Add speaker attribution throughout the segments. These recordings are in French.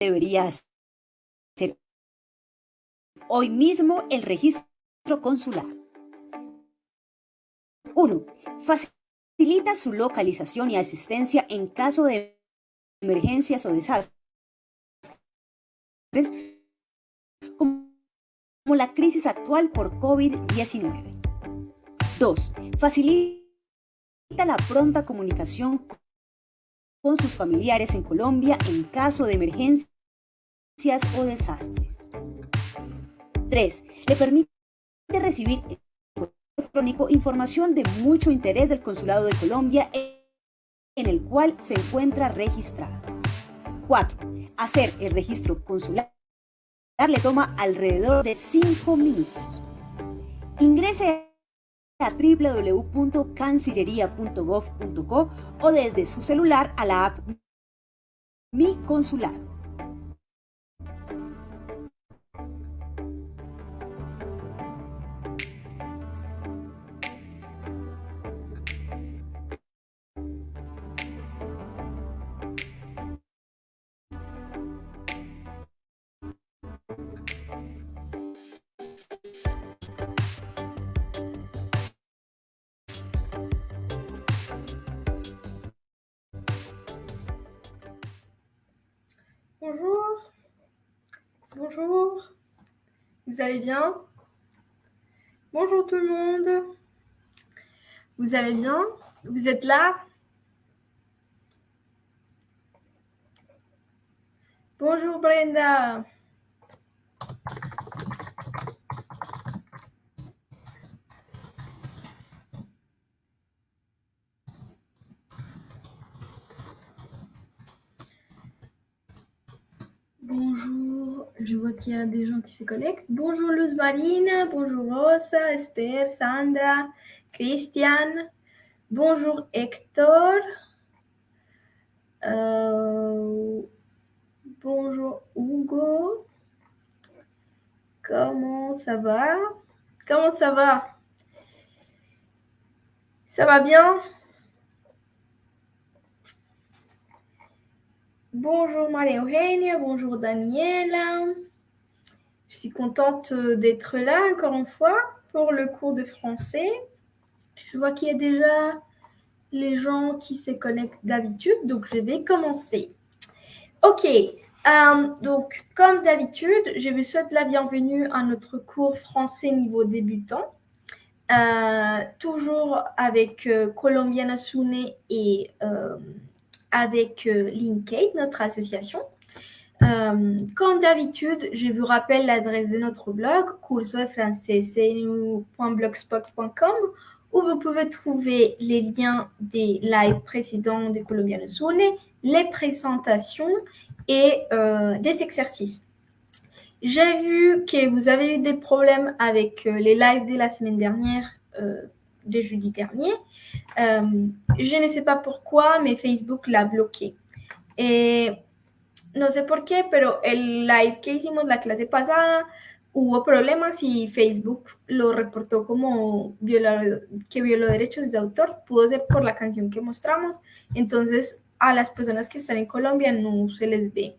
Speaker 1: debería hacer hoy mismo el registro consular. 1. Facilita su localización y asistencia en caso de emergencias o desastres, como la crisis actual por COVID-19. 2. Facilita la pronta comunicación con sus familiares en Colombia en caso de emergencias o desastres. 3. Le permite recibir electrónico información de mucho interés del Consulado de Colombia en el cual se encuentra registrado. 4. Hacer el registro consular le toma alrededor de 5 minutos. Ingrese a www.cancillería.gov.co o desde su celular a la app Mi Consulado.
Speaker 2: Vous allez bien? Bonjour tout le monde. Vous allez bien? Vous êtes là? Bonjour Brenda. Bonjour, je vois qu'il y a des gens qui se connectent. Bonjour Luz Marine, bonjour Rosa, Esther, Sandra, Christiane. Bonjour Hector. Euh, bonjour Hugo. Comment ça va? Comment ça va? Ça va bien? Bonjour Marie-Eugénia, bonjour Daniela. Je suis contente euh, d'être là encore une fois pour le cours de français. Je vois qu'il y a déjà les gens qui se connectent d'habitude, donc je vais commencer. Ok, euh, donc comme d'habitude, je vous souhaite la bienvenue à notre cours français niveau débutant. Euh, toujours avec Colombiana Sune et avec euh, Linkade, notre association. Euh, comme d'habitude, je vous rappelle l'adresse de notre blog, cursofranceseinu.blogspot.com, où vous pouvez trouver les liens des lives précédents de Colombiano Sune, les présentations et euh, des exercices. J'ai vu que vous avez eu des problèmes avec les lives de la semaine dernière, de jeudi dernier. Euh, je ne sais pas pourquoi, mais Facebook l'a bloqué. No sé por qué, pero el live que hicimos la clase pasada hubo problemas y Facebook lo reportó como que violó derechos de autor. Pudo ser por la canción que mostramos. Entonces, a las personas que están en Colombia no se les ve.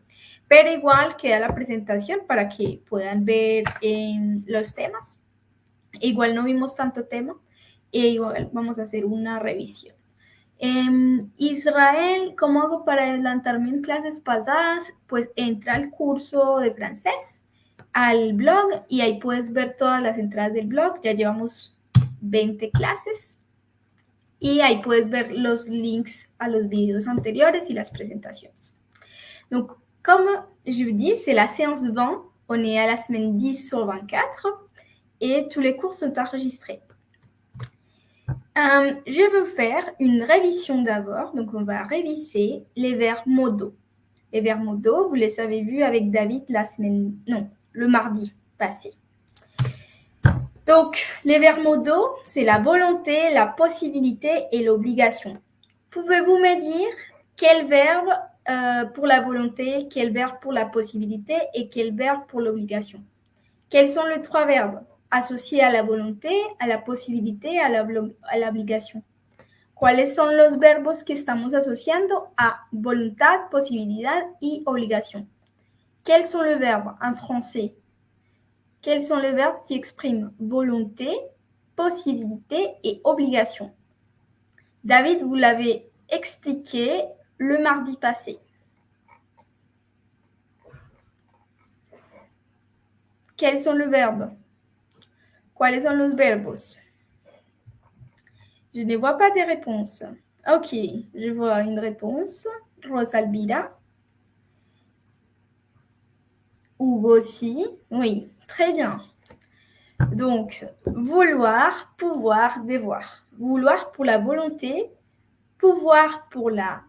Speaker 2: Pero igual queda la presentación para que puedan ver eh, los temas. Igual no vimos tanto tema, e igual vamos a hacer una revisión. Em, Israel, ¿cómo hago para adelantarme en clases pasadas? Pues entra al curso de francés, al blog y ahí puedes ver todas las entradas del blog. Ya llevamos 20 clases y ahí puedes ver los links a los videos anteriores y las presentaciones. Donc, comme je vous dis, c'est la séance 20. On est à la semaine 10 sur 24 et tous les cours sont enregistrés. Euh, je veux faire une révision d'abord. Donc, on va réviser les verbes modaux. Les verbes modaux, vous les avez vus avec David la semaine, non, le mardi passé. Donc, les verbes modaux, c'est la volonté, la possibilité et l'obligation. Pouvez-vous me dire quel verbe euh, pour la volonté, quel verbe pour la possibilité et quel verbe pour l'obligation? Quels sont les trois verbes? Associé a la volonté, a la posibilité, a la, a la obligación. ¿Cuáles son los verbos que estamos asociando a voluntad, posibilidad y obligación? Quels sont les verbes en français Quels sont les verbes qui expriment volonté, possibilité et obligation? David, vous l'avez expliqué le mardi passé. Quels sont les verbes? Quels sont los verbos? Je ne vois pas des réponses. Ok, je vois une réponse. Rosalbira. Hugo aussi. Oui, très bien. Donc, vouloir, pouvoir, devoir. Vouloir pour la volonté, pouvoir pour la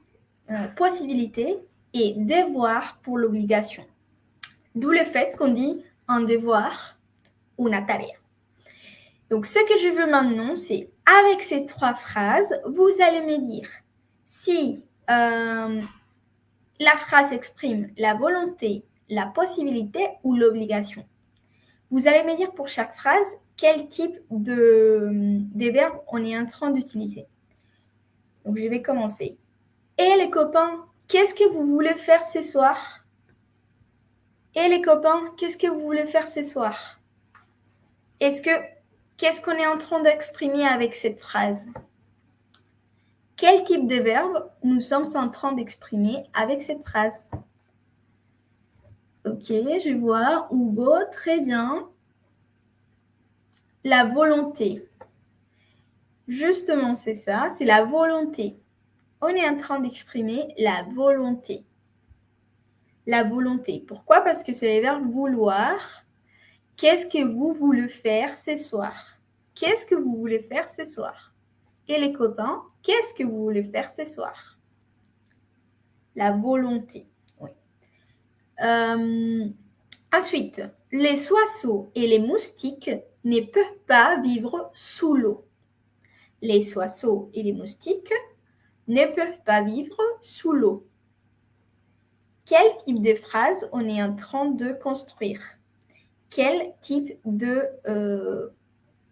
Speaker 2: euh, possibilité et devoir pour l'obligation. D'où le fait qu'on dit un devoir, una tarea. Donc, ce que je veux maintenant, c'est avec ces trois phrases, vous allez me dire si euh, la phrase exprime la volonté, la possibilité ou l'obligation. Vous allez me dire pour chaque phrase quel type de, de verbe on est en train d'utiliser. Donc, je vais commencer. Et les copains, qu'est-ce que vous voulez faire ce soir? Et les copains, qu'est-ce que vous voulez faire ce soir? Est-ce que qu'est-ce qu'on est en train d'exprimer avec cette phrase? Quel type de verbe nous sommes en train d'exprimer avec cette phrase? Ok, je vois. Hugo, très bien. La volonté. Justement, c'est ça, c'est la volonté. On est en train d'exprimer la volonté. La volonté. Pourquoi? Parce que c'est le verbe vouloir. Qu'est-ce que vous voulez faire ce soir? Qu'est-ce que vous voulez faire ce soir? Et les copains, qu'est-ce que vous voulez faire ce soir? La volonté. Euh, ensuite, les oiseaux et les moustiques ne peuvent pas vivre sous l'eau. Les oiseaux et les moustiques ne peuvent pas vivre sous l'eau. Quel type de phrase on est en train de construire? Quel type de... Euh,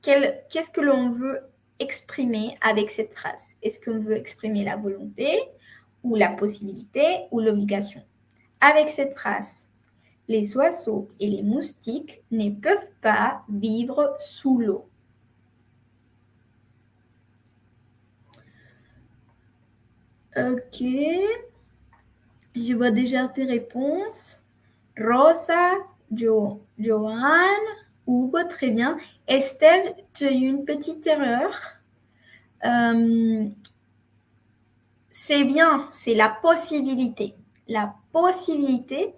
Speaker 2: qu'est-ce que l'on veut exprimer avec cette phrase? Est-ce qu'on veut exprimer la volonté ou la possibilité ou l'obligation? Avec cette phrase, les oiseaux et les moustiques ne peuvent pas vivre sous l'eau. Ok. Je vois déjà tes réponses. Rosa, jo, Joanne, Hugo, très bien. Estelle, tu as eu une petite erreur. Euh, c'est bien, c'est la possibilité. La possibilité.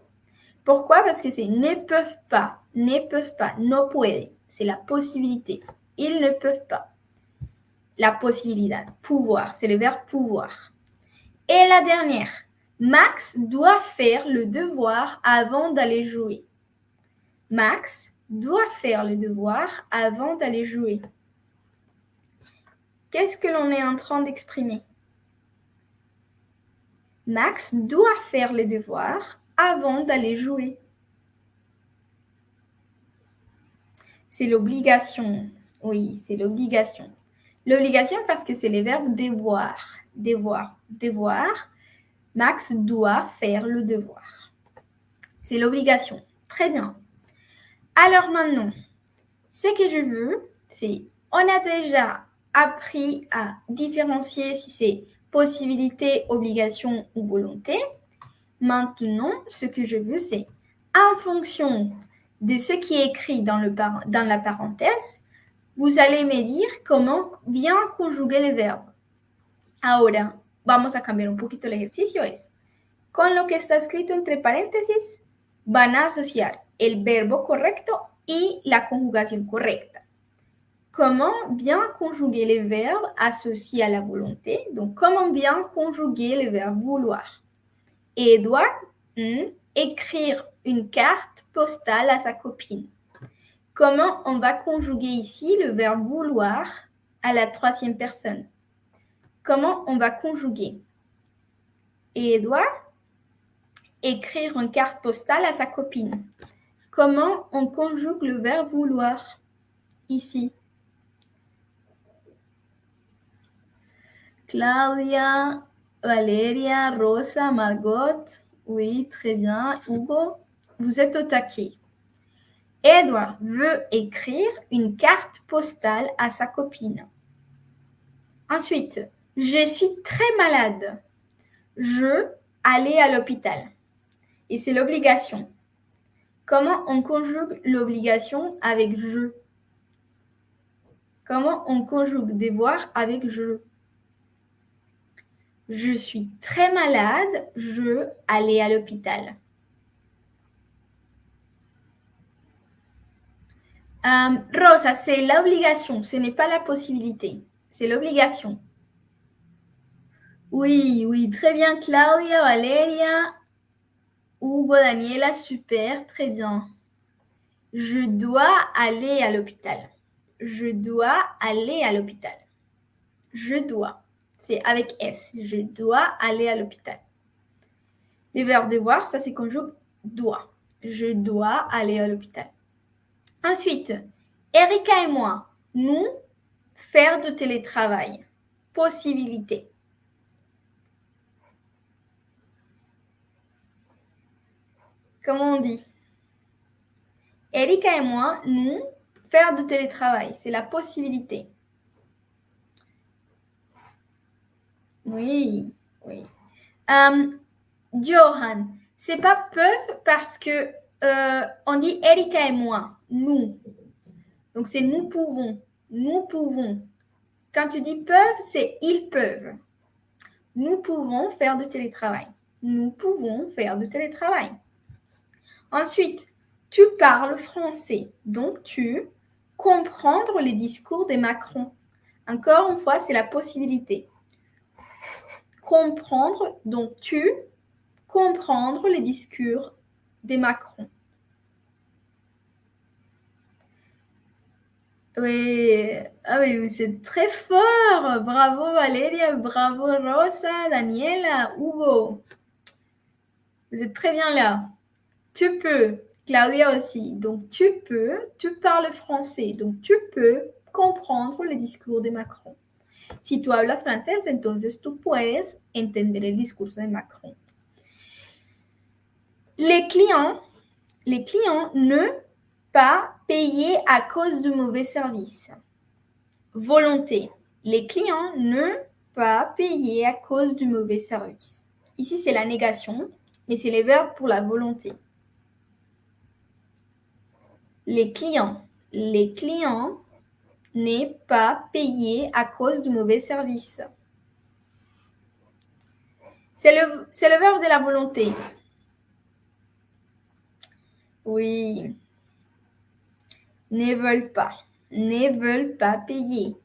Speaker 2: Pourquoi? Parce que c'est ne peuvent pas, ne peuvent pas, no puede. C'est la possibilité. Ils ne peuvent pas. La possibilité. Pouvoir, c'est le verbe pouvoir. Et la dernière, Max doit faire le devoir avant d'aller jouer. Max doit faire le devoir avant d'aller jouer. Qu'est-ce que l'on est en train d'exprimer? Max doit faire le devoir avant d'aller jouer. C'est l'obligation. Oui, c'est l'obligation. L'obligation parce que c'est les verbes devoir devoir, devoir. Max doit faire le devoir. C'est l'obligation. Très bien. Alors maintenant, ce que je veux, c'est, on a déjà appris à différencier si c'est possibilité, obligation ou volonté. Maintenant, ce que je veux, c'est en fonction de ce qui est écrit dans, le dans la parenthèse, vous allez me dire comment bien conjuguer les verbes. Ahora vamos a cambiar un poquito el ejercicio. Es, con lo que está escrito entre paréntesis, van a asociar el verbo correcto y la conjugación correcta. Comment bien conjuguer les verbes associés à la volonté? Donc, comment bien conjuguer le verbe vouloir? Edouard, hmm, écrire une carte postale à sa copine. Comment on va conjuguer ici le verbe vouloir à la troisième personne? Comment on va conjuguer? Et Edouard, écrire une carte postale à sa copine. Comment on conjugue le verbe vouloir ici? Claudia, Valeria, Rosa, Margot. Oui, très bien. Hugo, vous êtes au taquet. Edward veut écrire une carte postale à sa copine. Ensuite, je suis très malade. Je aller à l'hôpital. Et c'est l'obligation. Comment on conjugue l'obligation avec je? Comment on conjugue devoir avec je? Je suis très malade, je aller à l'hôpital. Euh, Rosa, c'est l'obligation, ce n'est pas la possibilité, c'est l'obligation. Oui, oui, très bien, Claudia, Valeria, Hugo, Daniela, super, très bien. Je dois aller à l'hôpital. Je dois aller à l'hôpital. Je dois. C'est avec S. Je dois aller à l'hôpital. Les verbes devoir, ça c'est conjugue doit. Je dois aller à l'hôpital. Ensuite, Erika et moi, nous, faire de télétravail. Possibilité. Comment on dit Erika et moi, nous, faire de télétravail, c'est la possibilité. Oui, oui. Um, Johan, c'est pas peuvent parce que euh, on dit Erika et moi, nous. Donc c'est nous pouvons, nous pouvons. Quand tu dis peuvent, c'est ils peuvent. Nous pouvons faire de télétravail. Nous pouvons faire de télétravail. Ensuite, tu parles français, donc tu comprendre les discours des Macron. Encore une fois, c'est la possibilité. Comprendre, donc tu comprendre les discours des Macron. Oui, ah oui, c'est très fort. Bravo Valéria, bravo Rosa, Daniela, Hugo. Vous êtes très bien là. Tu peux. Claudia aussi. Donc, tu peux. Tu parles français. Donc, tu peux comprendre le discours de Macron. Si tu hablas francés, entonces tú puedes entender el discurso de Macron. Les clients, les clients ne pas payer à cause du mauvais service. Volonté. Les clients ne pas payer à cause du mauvais service. Ici, c'est la négation, mais c'est les verbes pour la volonté les clients. Les clients n'est pas payé à cause du mauvais service. C'est le, le verbe de la volonté. Oui. Ne veulent pas. Ne veulent pas payer.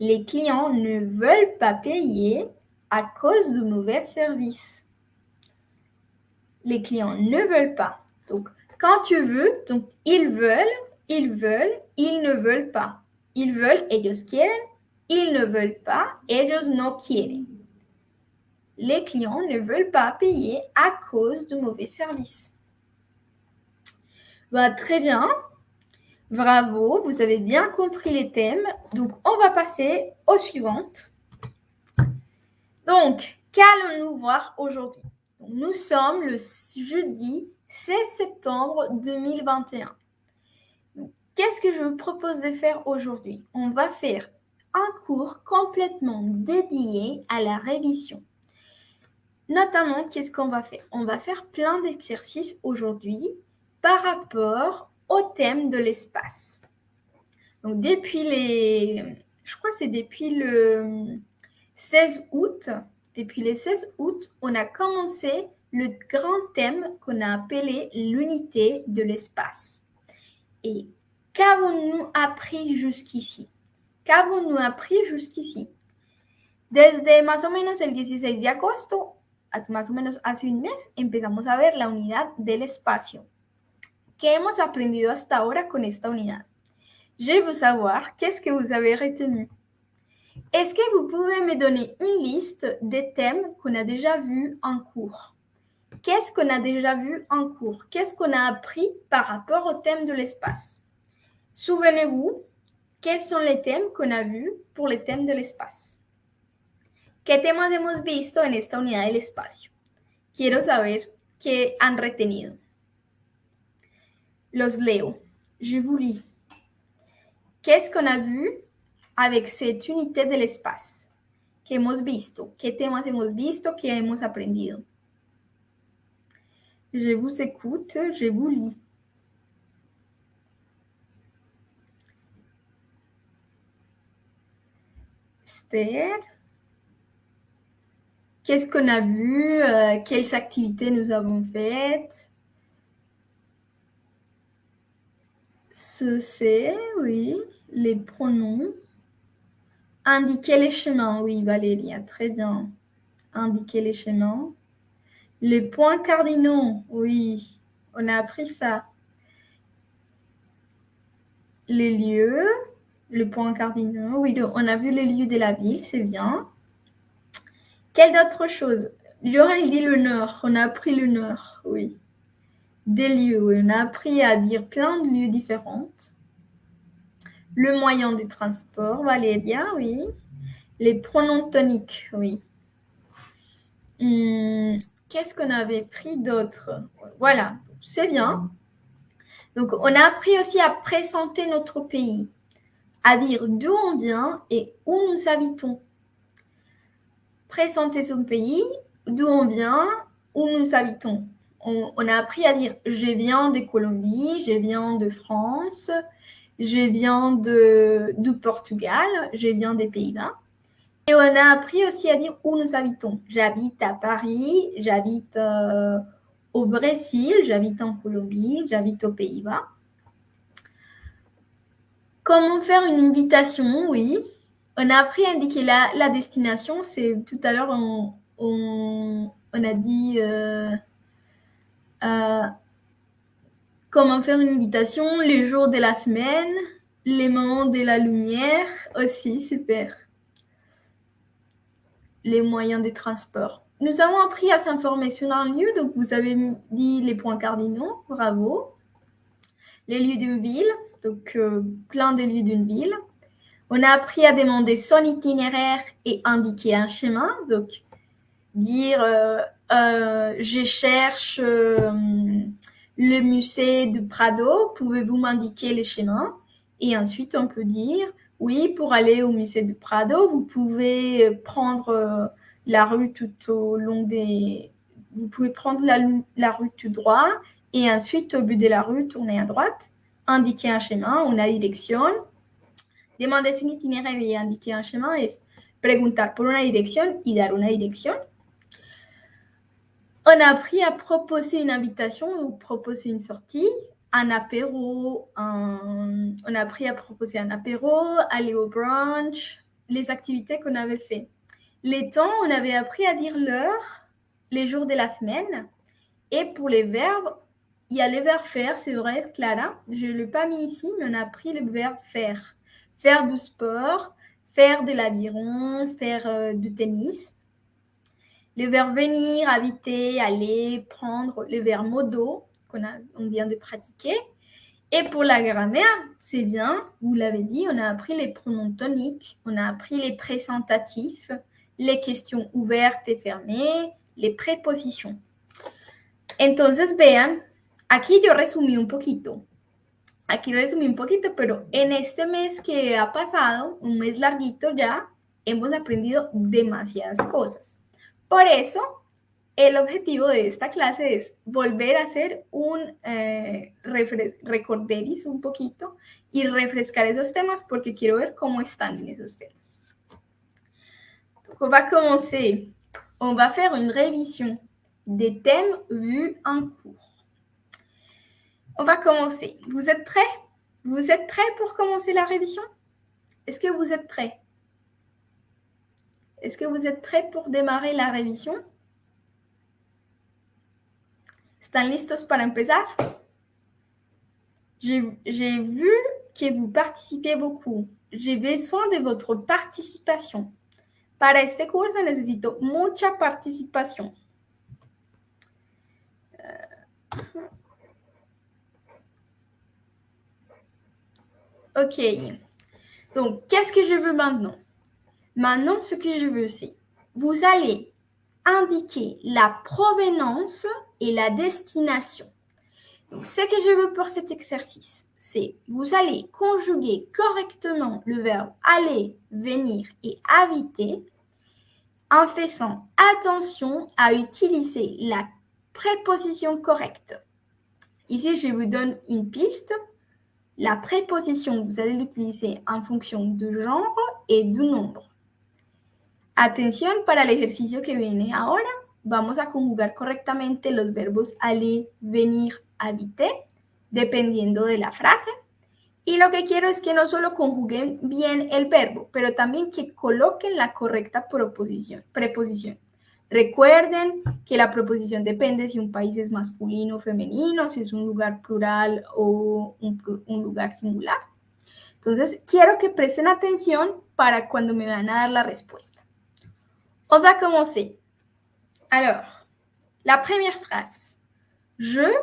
Speaker 2: Les clients ne veulent pas payer à cause du mauvais service. Les clients ne veulent pas. Donc, quand tu veux, donc ils veulent, ils veulent, ils ne veulent pas. Ils veulent, ellos quieren, ils ne veulent pas, ellos no quieren. Les clients ne veulent pas payer à cause du mauvais service. Bah, très bien. Bravo, vous avez bien compris les thèmes. Donc, on va passer aux suivantes. Donc, qu'allons-nous voir aujourd'hui? Nous sommes le jeudi 16 septembre 2021. Qu'est-ce que je vous propose de faire aujourd'hui? On va faire un cours complètement dédié à la révision. Notamment, qu'est-ce qu'on va faire? On va faire plein d'exercices aujourd'hui par rapport au thème de l'espace. Donc depuis les... Je crois que c'est depuis le 16 août. Depuis le 16 août, on a commencé le grand thème qu'on a appelé l'unité de l'espace. Et qu'avons-nous appris jusqu'ici? Qu'avons-nous appris jusqu'ici? Desde más o menos el 16 de agosto, más o menos hace un mes, empezamos a ver la unidad del espacio. ¿Qué hemos aprendido hasta ahora con esta unidad? Je veux savoir qu'est-ce que vous avez retenu? Est-ce que vous pouvez me donner une liste des thèmes qu'on a déjà vus en cours? Qu'est-ce qu'on a déjà vu en cours? Qu'est-ce qu'on a appris par rapport au thème de l'espace? Souvenez-vous, quels sont les thèmes qu'on a vus pour les thèmes de l'espace? ¿Qué temas hemos visto en esta unidad del espacio? Quiero saber qué han retenido. Los leo. Je vous lis. Qu'est-ce qu'on a vu avec cette unité de l'espace? ¿Qué hemos visto? ¿Qué temas hemos visto? ¿Qué hemos aprendido? Je vous écoute, je vous lis. Esther, qu'est-ce qu'on a vu? Euh, quelles activités nous avons faites? Ce c'est, oui, les pronoms. Indiquer les chemins, oui, Valéria, très bien. Indiquer les chemins. Les points cardinaux, oui, on a appris ça. Les lieux, le point cardinaux, oui, on a vu les lieux de la ville, c'est bien. Quelle d'autre chose? J'aurais dit le nord, on a appris le nord, oui. Des lieux, on a appris à dire plein de lieux différents. Le moyen de transport, Valéria, oui. Les pronoms toniques, oui. Hmm, qu'est-ce qu'on avait pris d'autre Voilà, c'est bien. Donc, on a appris aussi à présenter notre pays, à dire d'où on vient et où nous habitons. Présenter son pays, d'où on vient, où nous habitons. On, a appris à dire je viens de Colombie, je viens de France, je viens de, du Portugal, je viens des Pays-Bas. Et on a appris aussi à dire où nous habitons. J'habite à Paris, j'habite euh, au Brésil, j'habite en Colombie, j'habite aux Pays-Bas. Comment faire une invitation? Oui. On a appris à indiquer la, destination. C'est tout à l'heure, on, a dit euh, euh, comment faire une invitation, les jours de la semaine, les moments de la lumière aussi, super. Les moyens de transport. Nous avons appris à s'informer sur un lieu, donc vous avez dit les points cardinaux, bravo. Les lieux d'une ville, donc euh, plein de lieux d'une ville. On a appris à demander son itinéraire et indiquer un chemin, donc dire euh, euh, je cherche le musée du Prado, pouvez-vous m'indiquer les chemins? Et ensuite, on peut dire, oui, pour aller au musée du Prado, vous pouvez prendre la rue tout au long des... Vous pouvez prendre la, la rue tout droit et ensuite, au bout de la rue, tourner à droite, indiquer un chemin, una dirección, demander un itinéraire et indiquer un chemin es preguntar por una dirección y dar una dirección. On a appris à proposer une invitation ou proposer une sortie, un apéro, on a appris à proposer un apéro, aller au brunch, les activités qu'on avait fait. Les temps, on avait appris à dire l'heure, les jours de la semaine. Et pour les verbes, il y a les verbes faire, c'est vrai, Clara. Je ne l'ai pas mis ici, mais on a appris le verbe faire. Faire du sport, faire de l'aviron, faire euh, du tennis. Le verbe venir, habiter, aller, prendre, le verbe modo qu'on on vient de pratiquer. Et pour la grammaire, c'est bien, vous l'avez dit, on a appris les pronoms toniques, on a appris les présentatifs, les questions ouvertes et fermées, les prépositions. Entonces, vean, aquí yo resumí un poquito. Aquí resumí un poquito, pero en este mes que ha pasado, un mes larguito ya, hemos aprendido demasiadas cosas. Por eso, el objetivo de esta clase es volver a hacer un eh, recorderis un poquito y refrescar esos temas porque quiero ver cómo están en esos temas. On va commencer. On va faire une révision des thèmes vus en cours. On va commencer. Vous êtes prêts? Vous êtes prêts pour commencer la révision? Est-ce que vous êtes prêts? Est-ce que vous êtes prêts pour démarrer la révision? ¿Están listos para empezar? J'ai vu que vous participez beaucoup. J'ai besoin de votre participation. Para este curso necesito mucha participación. Ok. Donc, qu'est-ce que je veux maintenant? Maintenant, ce que je veux, c'est vous allez indiquer la provenance et la destination. Donc, ce que je veux pour cet exercice, c'est vous allez conjuguer correctement le verbe aller, venir et habiter en faisant attention à utiliser la préposition correcte. Ici, je vous donne une piste. La préposition, vous allez l'utiliser en fonction du genre et du nombre. Atención para el ejercicio que viene ahora. Vamos a conjugar correctamente los verbos aller, venir, habiter, dependiendo de la frase. Y lo que quiero es que no solo conjuguen bien el verbo, pero también que coloquen la correcta proposición, preposición. Recuerden que la proposición depende si un país es masculino o femenino, si es un lugar plural o un, lugar singular. Entonces, quiero que presten atención para cuando me van a dar la respuesta. On va commencer. Alors, la première phrase. Je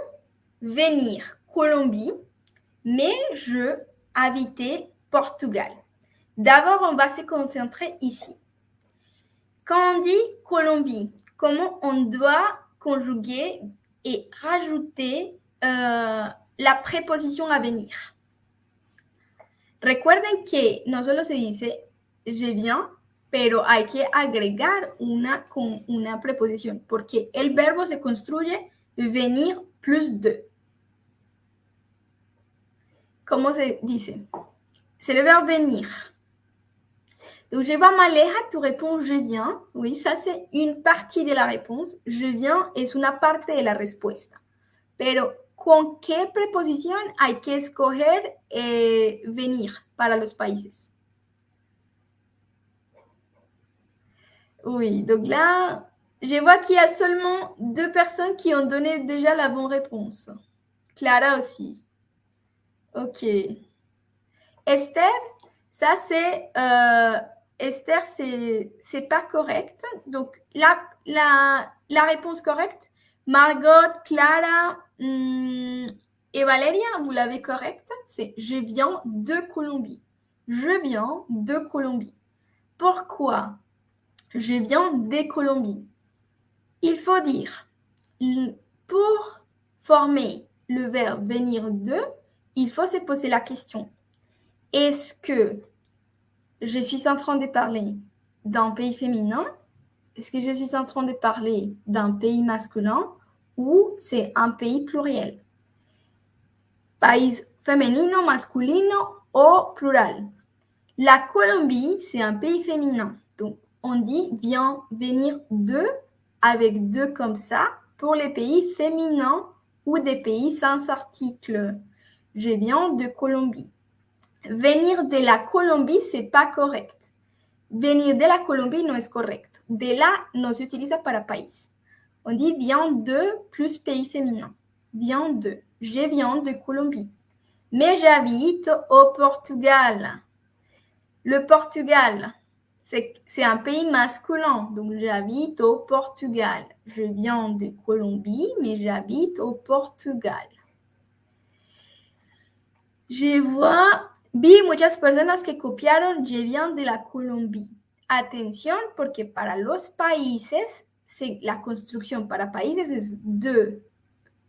Speaker 2: venir Colombie, mais je habitais Portugal. D'abord, on va se concentrer ici. Quand on dit Colombie, comment on doit conjuguer et rajouter euh, la préposition à venir? Recuerden que no solo se dice je viens, pero hay que agregar una, con una preposición, porque el verbo se construye venir plus de. ¿Cómo se dice? C'est le verbe venir. Donc, je vois Maleja, tu réponds je viens. Oui, ça c'est une partie de la réponse. Je viens es una parte de la respuesta. Pero, ¿con qué preposición hay que escoger eh, venir para los países? Oui, donc là, je vois qu'il y a seulement deux personnes qui ont donné déjà la bonne réponse. Clara aussi. Ok. Esther, ça c'est... Euh, Esther, c'est pas correct. Donc, la, la, la réponse correcte, Margot, Clara hmm, et Valéria, vous l'avez correcte, c'est je viens de Colombie. Je viens de Colombie. Pourquoi? Je viens de Colombie Il faut dire, pour former le verbe venir de, il faut se poser la question, est-ce que je suis en train de parler d'un pays féminin? Est-ce que je suis en train de parler d'un pays masculin ou c'est un pays pluriel? Pays féminin, masculino ou plural? La Colombie, c'est un pays féminin. On dit bien venir de avec deux comme ça pour les pays féminins ou des pays sans article. Je viens de Colombie. Venir de la Colombie, c'est pas correct. Venir de la Colombie no es correct. De la no se utiliza para país. On dit vient de plus pays féminin. Vient de. Je viens de Colombie. Mais j'habite au Portugal. Le Portugal, c'est un pays masculin. Donc j'habite au Portugal. Je viens de Colombie, mais j'habite au Portugal. Je vois Vi muchas personas que copiaron Je viens de la Colombie. Atención, porque para los países, la construcción para países es de.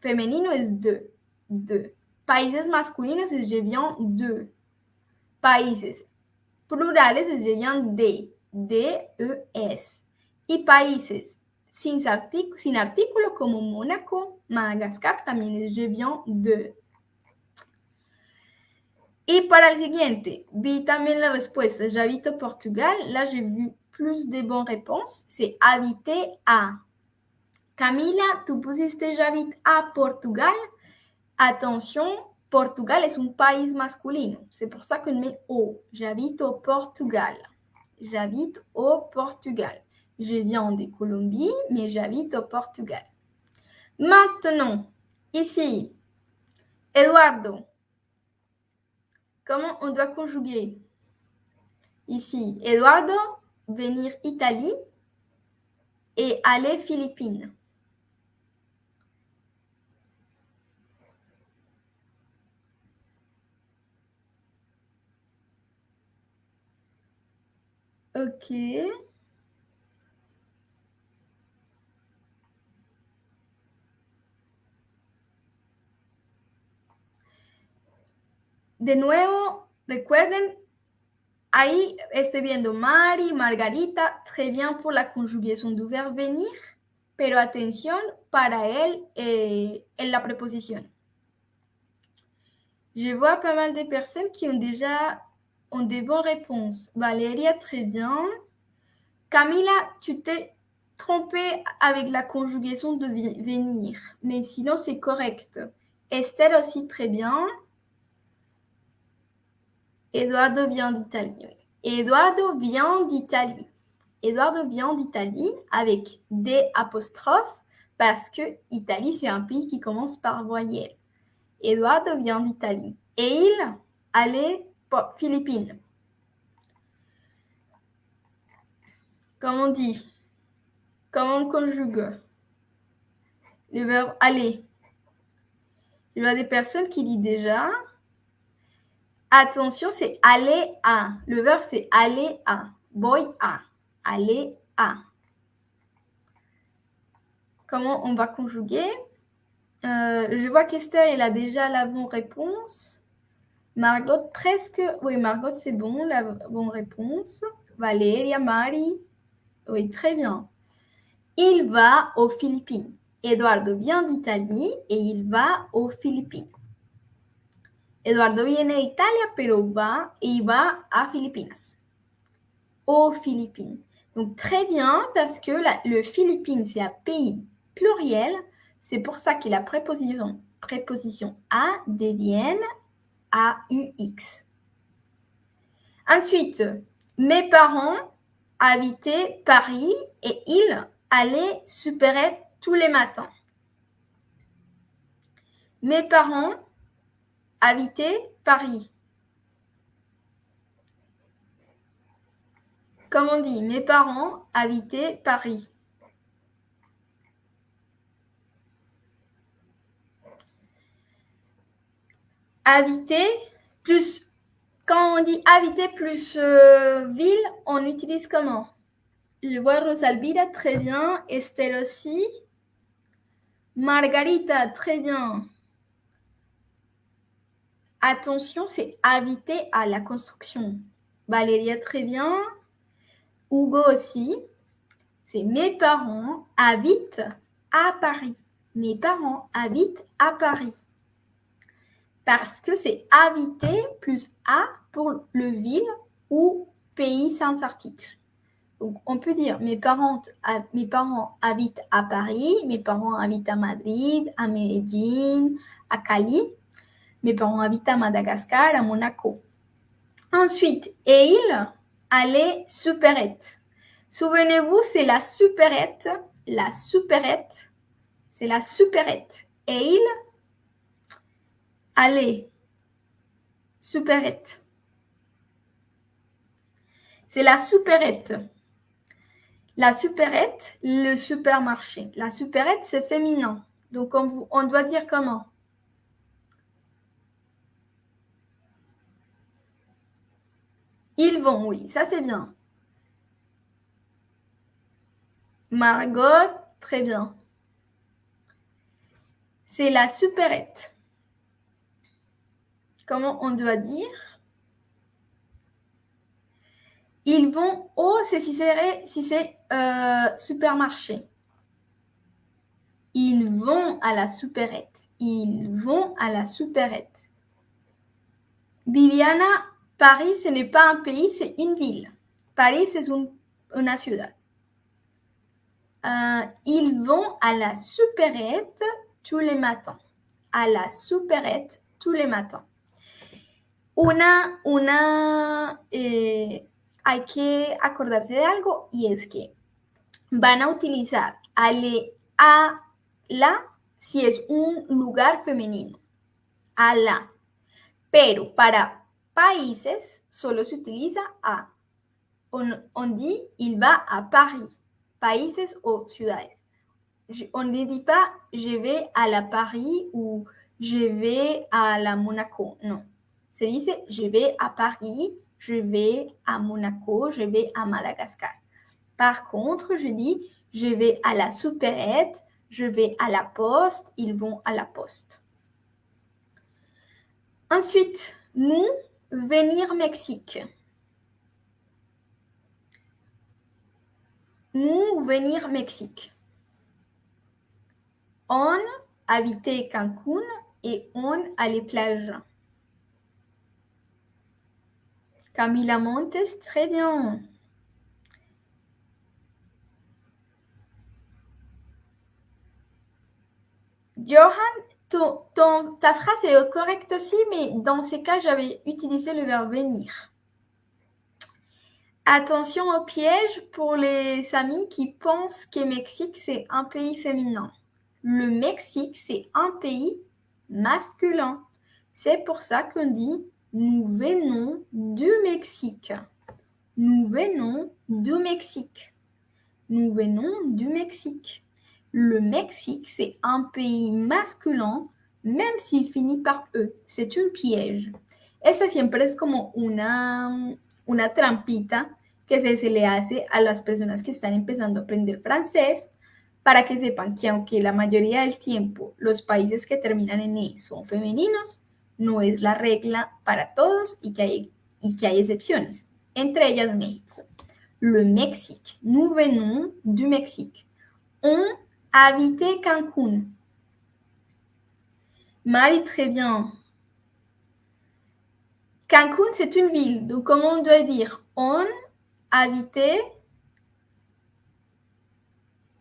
Speaker 2: Femenino es de. de. Países masculinos es je viens de. Países plurales es je viens de. De, E, S. Y países sin, sin artículo Mónaco, Madagascar también es de. Et para el siguiente, vi también la respuesta. J'habite au Portugal. Là, j'ai vu plus de bonnes réponses. C'est habiter à. Camila, tu pusiste j'habite à Portugal. Attention, Portugal es un país masculino. C'est pour ça qu'on met au. J'habite au Portugal. J'habite au Portugal. Je viens de Colombie, mais j'habite au Portugal. Maintenant, ici, Eduardo, Comment on doit conjuguer? Ici, Eduardo, venir Italie et aller Philippines. Ok. de nuevo, recuerden, ahí estoy viendo Mari, Margarita, très bien pour la conjugaison du verbe venir, pero atención para él eh, en la preposición. Je vois pas mal de personnes qui ont déjà ont des bonnes réponses. Valéria, très bien. Camila, tu t'es trompée avec la conjugaison de venir, mais sinon c'est correct. Estelle aussi, très bien. Eduardo vient d'Italie. Eduardo vient d'Italie. Eduardo vient d'Italie avec des apostrophes parce que Italie, c'est un pays qui commence par voyelle. Eduardo vient d'Italie. Et il allait Philippines. Comment on dit Comment on conjugue le verbe aller Il y a des personnes qui disent déjà. Attention, c'est aller à. Le verbe, c'est aller à. Voy à. Aller à. Comment on va conjuguer? Euh, Je vois qu'Esther, elle a déjà la bonne réponse. Margot, presque. Oui, Margot, c'est bon, la bonne réponse. Valéria, Marie. Oui, très bien. Il va aux Philippines. Eduardo vient d'Italie et il va aux Philippines. Eduardo viene de Italia, pero va, il va à Philippines. Aux Philippines. Donc très bien, parce que le Philippines, c'est un pays pluriel. C'est pour ça que la préposition, préposition A devienne AUX. Ensuite, mes parents habitaient Paris et ils allaient supérer tous les matins. Mes parents habitaient Paris. Comme on dit, mes parents habitaient Paris. Habiter plus, quand on dit habiter plus euh, ville, on utilise comment? Je vois Rosalvira, très bien. Estelle aussi. Margarita, très bien. Attention, c'est habiter à la construction. Valéria, très bien. Hugo aussi. C'est mes parents habitent à Paris. Mes parents habitent à Paris. Parce que c'est habiter plus à pour le ville ou pays sans article. Donc, on peut dire mes parents, mes parents habitent à Paris, mes parents habitent à Madrid, à Medellín, à Cali. Mes parents habitent à Madagascar, à Monaco. Ensuite, et il allait supérette. Souvenez-vous, c'est la supérette, la supérette, c'est la supérette. Et il allait supérette. C'est la supérette. La supérette, le supermarché. La supérette, c'est féminin. Donc, on, on doit dire comment? Ils vont, oui, ça c'est bien. Margot, très bien. C'est la supérette. Comment on doit dire Ils vont au, c'est si c'est euh, supermarché. Ils vont à la supérette. Ils vont à la supérette. Viviana, Paris, ce n'est pas un pays, c'est une ville. Paris, c'est une, ciudad. Euh, ils vont à la supérette tous les matins. À la supérette tous les matins. Una, una, eh, hay que acordarse de algo y es que van a utilizar ale, a, la si es un lugar femenino. A la. Pero para países solo se utiliza a. On, on dit il va à Paris. Países o ciudades. on ne dit pas je vais à la Paris ou je vais à la Monaco. Non. Je vais à Paris je vais à Monaco, je vais à Madagascar. Par contre, je dis, je vais à la supérette, je vais à la poste, ils vont à la poste. Ensuite, nous, venir Mexique. Nous, venir Mexique. On habitait Cancún et on allait plage. Camila Montes, très bien. Johan, ta phrase est correcte aussi, mais dans ces cas, j'avais utilisé le verbe venir. Attention au piège pour les amis qui pensent que Mexique, c'est un pays féminin. Le Mexique, c'est un pays masculin. C'est pour ça qu'on dit nous venons du Mexique. Nous venons du Mexique. Nous venons du Mexique. Le Mexique, c'est un pays masculin, même s'il finit par E. C'est un piège. Esa siempre es como una, una trampita que se, se le hace a las personas que están empezando a aprender francés para que sepan que aunque la mayoría del tiempo los países que terminan en E son femeninos, no es la regla para todos y que hay, y que hay excepciones, entre ellas México. Le Mexique. Nous venons du Mexique. On habité Cancún. Marie, très bien. Cancún, c'est une ville. Donc, comment on doit dire? On habitait.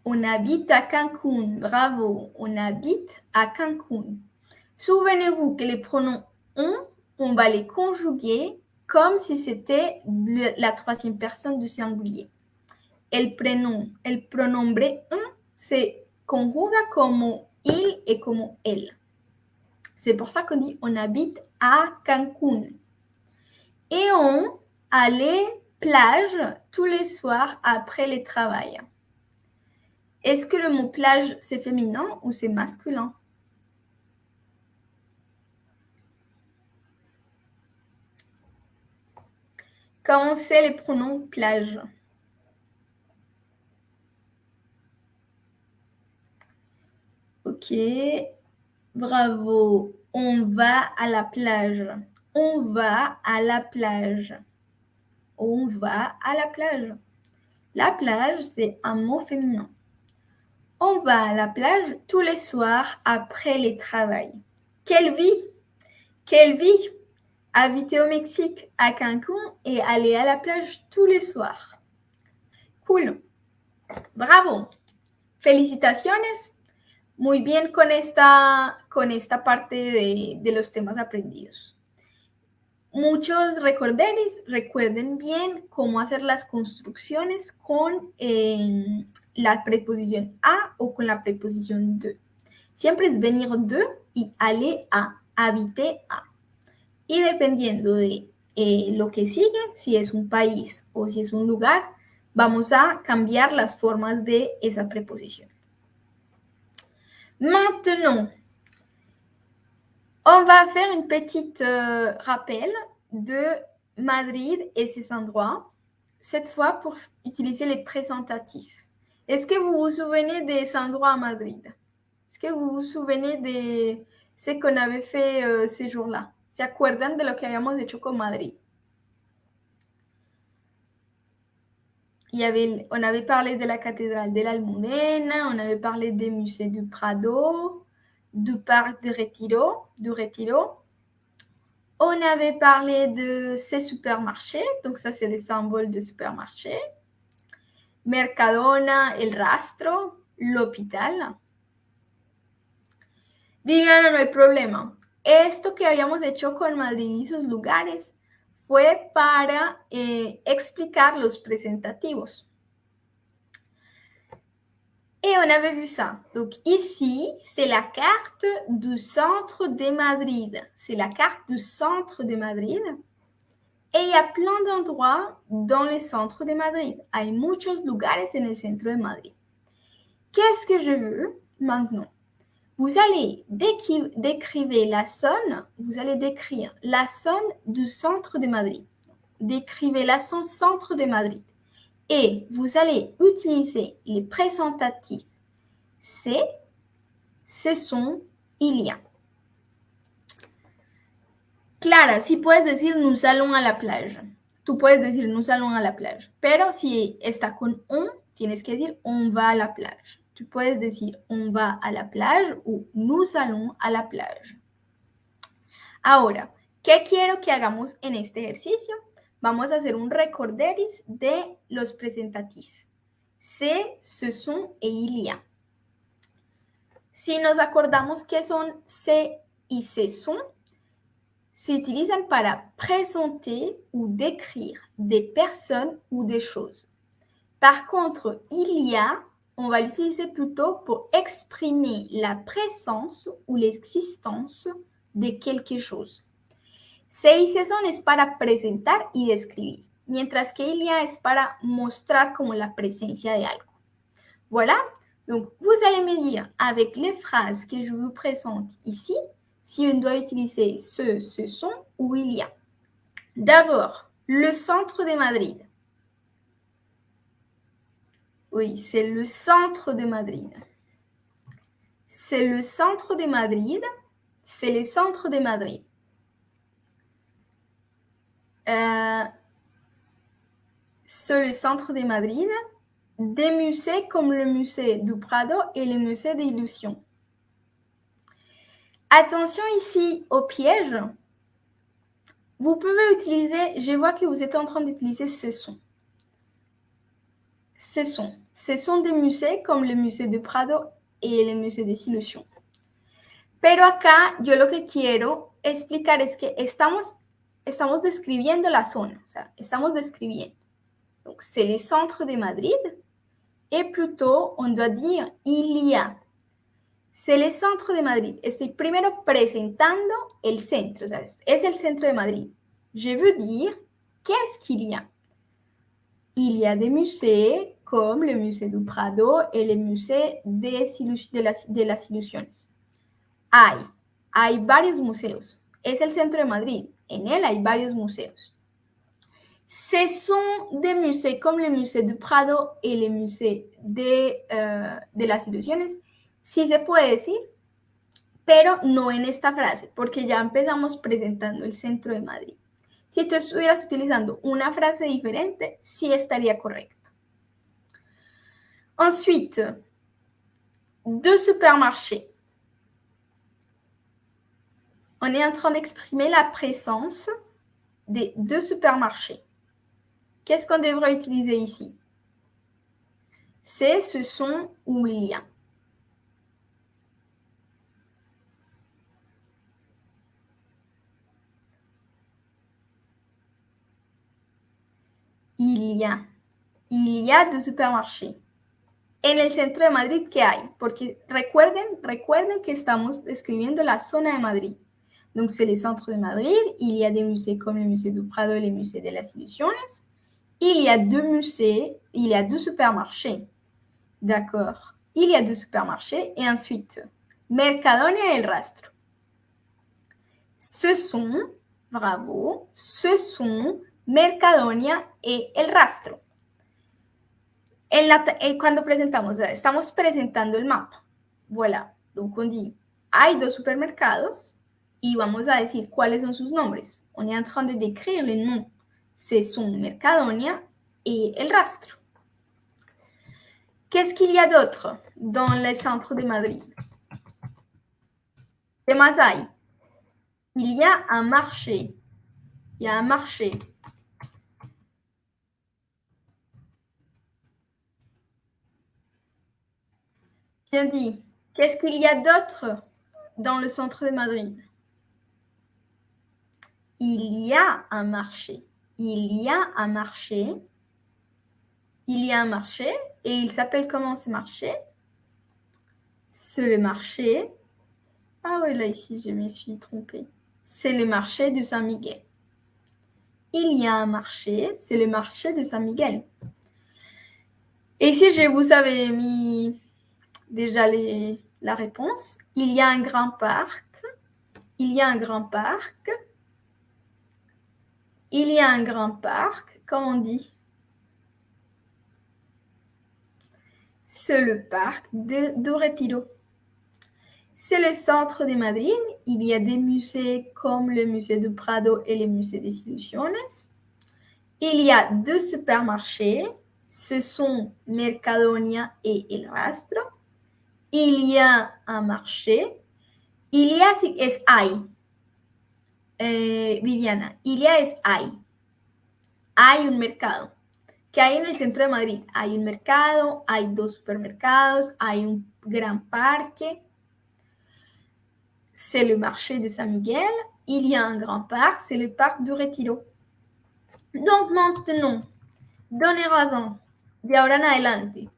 Speaker 2: On habite à Cancún. Bravo. On habite à Cancún. Souvenez-vous que les pronoms on, on va les conjuguer comme si c'était la troisième personne du singulier. El prénom, pronombre on se conjuga como il et como elle. C'est pour ça qu'on dit on habite à Cancún. Et on allait plage tous les soirs après le travail. Est-ce que le mot plage c'est féminin ou c'est masculin? Comment c'est les pronoms plage Ok, bravo. On va à la plage. On va à la plage. On va à la plage. La plage, c'est un mot féminin. On va à la plage tous les soirs après les travail. Quelle vie Quelle vie Habiter au Mexique, à Cancún et aller à la plage tous les soirs. Cool. Bravo. Felicitaciones. Muy bien con esta, con esta parte de, de los temas aprendidos. Muchos recorderis, recuerden bien cómo hacer las construcciones con eh, la preposición a o con la preposición de. Siempre es venir de y aller a, habiter a. Y dependiendo de eh, lo que sigue, si es un país o si es un lugar, vamos a cambiar las formas de esa preposición. Maintenant, on va faire une petite euh, rappel de Madrid et ses endroits, cette fois pour utiliser les présentatifs. Est-ce que vous vous souvenez des endroits à Madrid? Est-ce que vous vous souvenez de ce qu'on avait fait euh, ces jours-là? ¿Se acuerdan de lo que habíamos hecho con Madrid? On avait parlé de la cathédrale de l'Almudena, on avait parlé des musées du Prado, du parc de Retiro, du Retiro. On avait parlé de ces supermarchés, donc ça c'est des symboles de supermarchés. Mercadona, El Rastro, l'hôpital. Viviana, no hay problema. Esto que habíamos hecho con Madrid y sus lugares fue para eh, explicar los. Et on avait vu ça. Donc ici, c'est la carte du centre de Madrid. C'est la carte du centre de Madrid. Et il y a plein d'endroits dans le centre de Madrid. Hay muchos lugares en el centro de Madrid. Qu'est-ce que je veux maintenant? Vous allez décrire la zone, vous allez décrire la du centre de Madrid. Décrivez la zone centre de Madrid. Et vous allez utiliser les présentatifs c'est, ce sont, il y a. Clara, si puedes decir nous allons a la playa. Tú puedes decir nous allons a la playa. Pero si está con on, tienes que decir on va a la playa. Puedes decir on va a la playa o nous allons a la playa. Ahora, ¿qué quiero que hagamos en este ejercicio? Vamos a hacer un recorderis de los presentativos. C'est, ce sont et il y a. Si nos acordamos que son c'est y ce sont, se utilizan para présenter ou décrire des personnes ou des choses. Par contre, il y a, on va l'utiliser plutôt pour exprimer la présence ou l'existence de quelque chose. Se y se son es para presentar y describir, mientras que il y a es para mostrar como la presencia de algo. Voilà, donc vous allez me dire avec les phrases que je vous présente ici, si on doit utiliser ce, ce sont ou il y a. D'abord, le centre de Madrid. Oui, c'est le centre de Madrid. C'est le centre de Madrid. C'est le centre de Madrid. Euh, c'est le centre de Madrid. Des musées comme le musée du Prado et le musée d'Illusion. Attention ici au piège. Vous pouvez utiliser, je vois que vous êtes en train d'utiliser ce son. Ce son. Ce sont des musées comme le musée de Prado et le musée des Illusions. Pero acá yo lo que quiero explicar es que estamos, estamos describiendo la zona, o sea, estamos describiendo. C'est le centre de Madrid et plutôt on doit dire il y a. C'est le centre de Madrid. Estoy primero presentando el centro, o sea, es el centro de Madrid. Je veux dire qu'est-ce qu'il y a? Il y a des musées comme le musée du Prado et le musée de, de, las, de Ilusiones. Hay, hay varios museos. Es el centro de Madrid. En él hay varios museos. Ce sont des musées comme le musée du Prado et le musée de, uh, de las Ilusiones. Sí se puede decir, pero no en esta frase, porque ya empezamos presentando el centro de Madrid. Si tú estuvieras utilizando una frase diferente, sí estaría correcto. Ensuite, deux supermarchés. On est en train d'exprimer la présence des deux supermarchés. Qu'est-ce qu'on devrait utiliser ici? C'est, ce sont ou il y a. Il y a. Il y a deux supermarchés. En el centro de Madrid, ¿qué hay? Porque recuerden, recuerden que estamos describiendo la zona de Madrid. Donc, c'est le centre de Madrid. Il y a des musées comme le musée du Prado et le musée de las Ilusiones. Il y a deux musées, il y a deux supermarchés. D'accord? Il y a deux supermarchés. Et ensuite, Mercadonia et el Rastro. Ce sont, bravo, ce sont Mercadonia et el Rastro. Eh, cuando presentamos, estamos presentando el mapa. Voilà. Donc on dit, hay dos supermercados y vamos a decir cuáles son sus nombres. On est en train de décrire les noms. Ce sont Mercadonia et El Rastro. Qu'est-ce qu'il y a d'autre dans les centres de Madrid ¿Qué más hay? Il y a un marché. Il y a un marché. Bien dit. Qu'est-ce qu'il y a d'autre dans le centre de Madrid? Il y a un marché. Il y a un marché. Il y a un marché. Et il s'appelle comment ce marché? C'est le marché. Ah oui, là ici, je me suis trompée. C'est le marché de Saint-Miguel. Il y a un marché. C'est le marché de Saint-Miguel. Et ici, je vous avais mis déjà la réponse. Il y a un grand parc. Il y a un grand parc. Il y a un grand parc. Comment on dit C'est le parc de, de Retiro. C'est le centre de Madrid. Il y a des musées comme le musée du Prado et le musée des Illusiones. Il y a deux supermarchés. Ce sont Mercadonia et El Rastro. Il y a un marché. Il y a, es hay. Eh, Viviana, il y a es hay. Hay un mercado. ¿Qué hay en el centro de Madrid? Hay un mercado, hay dos supermercados, hay un gran parque. c'est le marché de Saint-Miguel. Il y a un grand parc, c'est le parc du Retiro. Donc maintenant, razón, de ahora en adelante,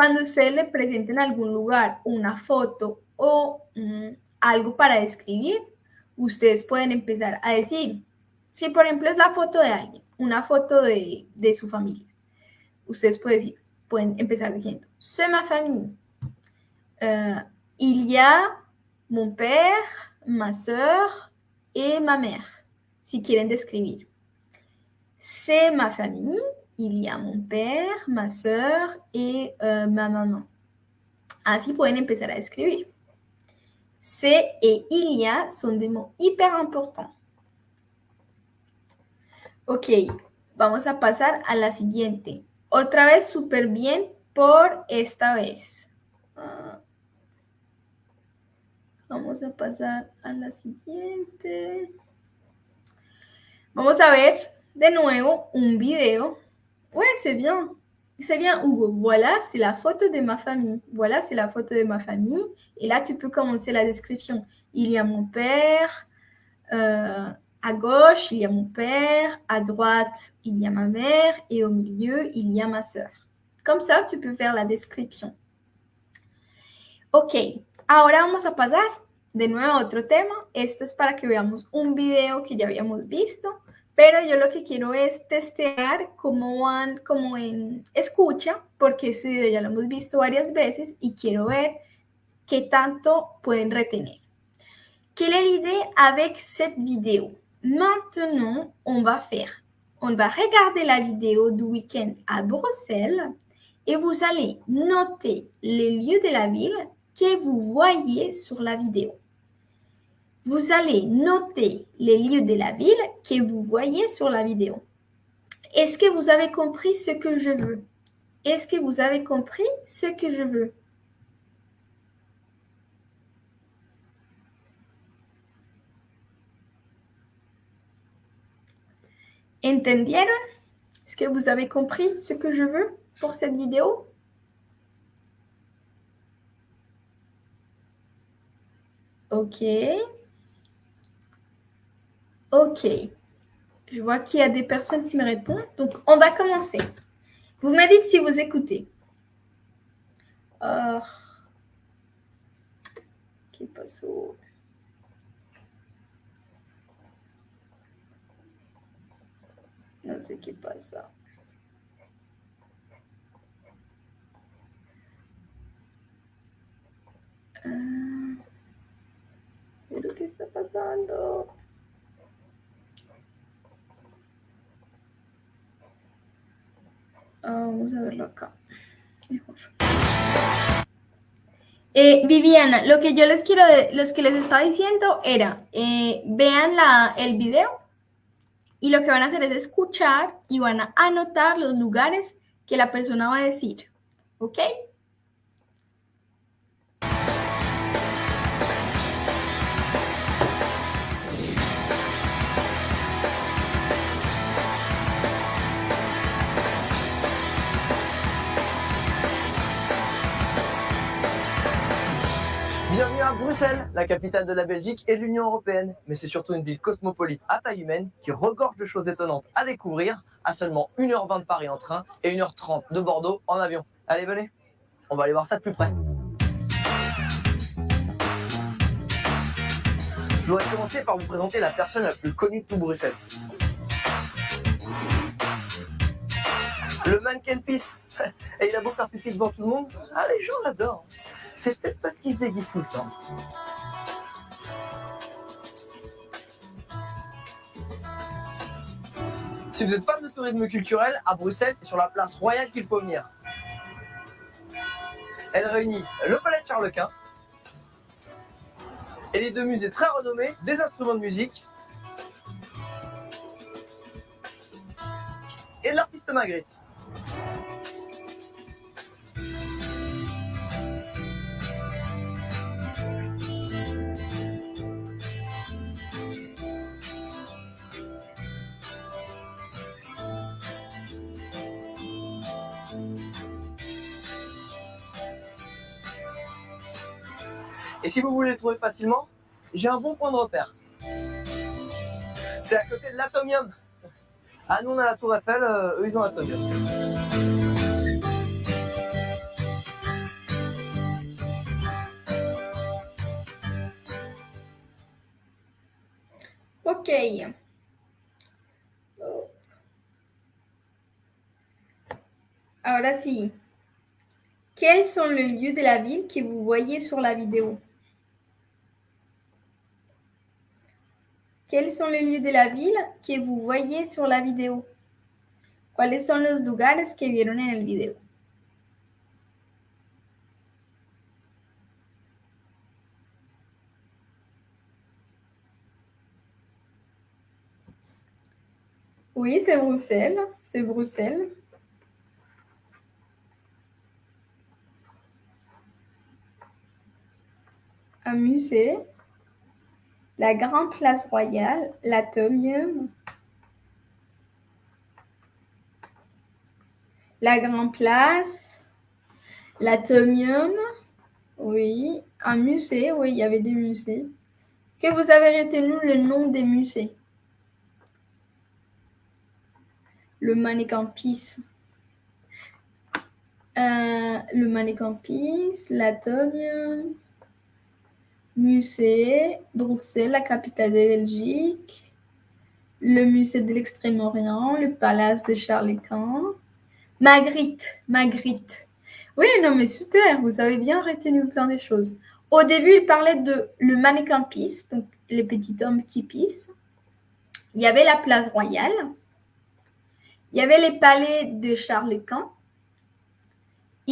Speaker 2: cuando ustedes le presenten en algún lugar una foto o mm, algo para describir, ustedes pueden empezar a decir, si por ejemplo es la foto de alguien, una foto de, de su familia, ustedes pueden, decir, pueden empezar diciendo, c'est ma famille. Uh, il y a mon père, ma soeur et ma mère, si quieren describir. C'est ma famille, il y a mon père, ma soeur et euh, ma maman. Así pueden empezar a escribir. C'est et y a son des mots hyper importants. Ok, vamos a pasar a la siguiente. Otra vez súper bien por esta vez. Ah. Vamos a pasar a la siguiente. Vamos a ver de nuevo un video. Ouais, c'est bien. C'est bien, Hugo. Voilà, c'est la photo de ma famille. Voilà, c'est la photo de ma famille. Et là, tu peux commencer la description. Il y a mon père. Euh, à gauche, il y a mon père. À droite, il y a ma mère. Et au milieu, il y a ma soeur. Comme ça, tu peux faire la description. Ok. Ahora vamos a pasar de nuevo a otro tema. Esto es para que veamos un video que ya habíamos visto, pero yo lo que quiero es testear cómo van como escucha, porque este video ya lo hemos visto varias veces y quiero ver qué tanto pueden retener. Quelle est l'idée avec cette vidéo Maintenant, on va faire, on va regarder la vidéo du week-end à Bruxelles et vous allez noter les lieux de la ville que vous voyez sur la vidéo. Vous allez noter les lieux de la ville que vous voyez sur la vidéo. Est-ce que vous avez compris ce que je veux? Est-ce que vous avez compris ce que je veux? ¿Entendieron? Est-ce que vous avez compris ce que je veux pour cette vidéo? Ok. Ok. Je vois qu'il y a des personnes qui me répondent. Donc, on va commencer. Vous me dites si vous écoutez. Oh. Qui passe Non, c'est qui passe ça. Euh... Pero ¿qué está pasando? Ah, vamos a verlo acá. Mejor. Eh, Viviana, lo que yo les quiero, los que les estaba diciendo era, eh, vean la, el video y lo que van a hacer es escuchar y van a anotar los lugares que la persona va a decir. ¿Ok?
Speaker 3: Bienvenue à Bruxelles, la capitale de la Belgique et de l'Union Européenne. Mais c'est surtout une ville cosmopolite à taille humaine qui regorge de choses étonnantes à découvrir à seulement 1h20 de Paris en train et 1h30 de Bordeaux en avion. Allez, venez, on va aller voir ça de plus près. Je voudrais commencer par vous présenter la personne la plus connue de tout Bruxelles. Le mannequin Peace. Et il a beau faire pipi devant tout le monde, ah, les gens l'adorent. C'est peut-être parce qu'il se déguise tout le temps. Si vous êtes fan de tourisme culturel, à Bruxelles, c'est sur la place royale qu'il faut venir. Elle réunit le palais de Charles Quint, et les deux musées très renommés des instruments de musique et de l'artiste Magritte. Si vous voulez le trouver facilement, j'ai un bon point de repère. C'est à côté de l'Atomium. Ah, nous on a la Tour Eiffel, euh, eux ils ont l'Atomium.
Speaker 2: Ok. Ahora sí. Quels sont les lieux de la ville que vous voyez sur la vidéo? Quels sont les lieux de la ville que vous voyez sur la vidéo? ¿Cuáles son los lugares que vieron en el video? Oui, c'est Bruxelles. C'est Bruxelles. Un musée. La Grande Place Royale. L'Atomium. La Grande Place. L'Atomium. Oui. Un musée. Oui, il y avait des musées. Est-ce que vous avez retenu le nom des musées? Le mannequin Peace. Euh, le mannequin Peace, l'Atomium, musée, Bruxelles, la capitale de Belgique, le musée de l'Extrême-Orient, le palace de Charles Quint, Magritte, Magritte. Oui, non, mais super, vous avez bien retenu plein de choses. Au début, il parlait de le mannequin Peace, donc les petits hommes qui pissent. Il y avait la place royale. Il y avait les palais de Charles Quint.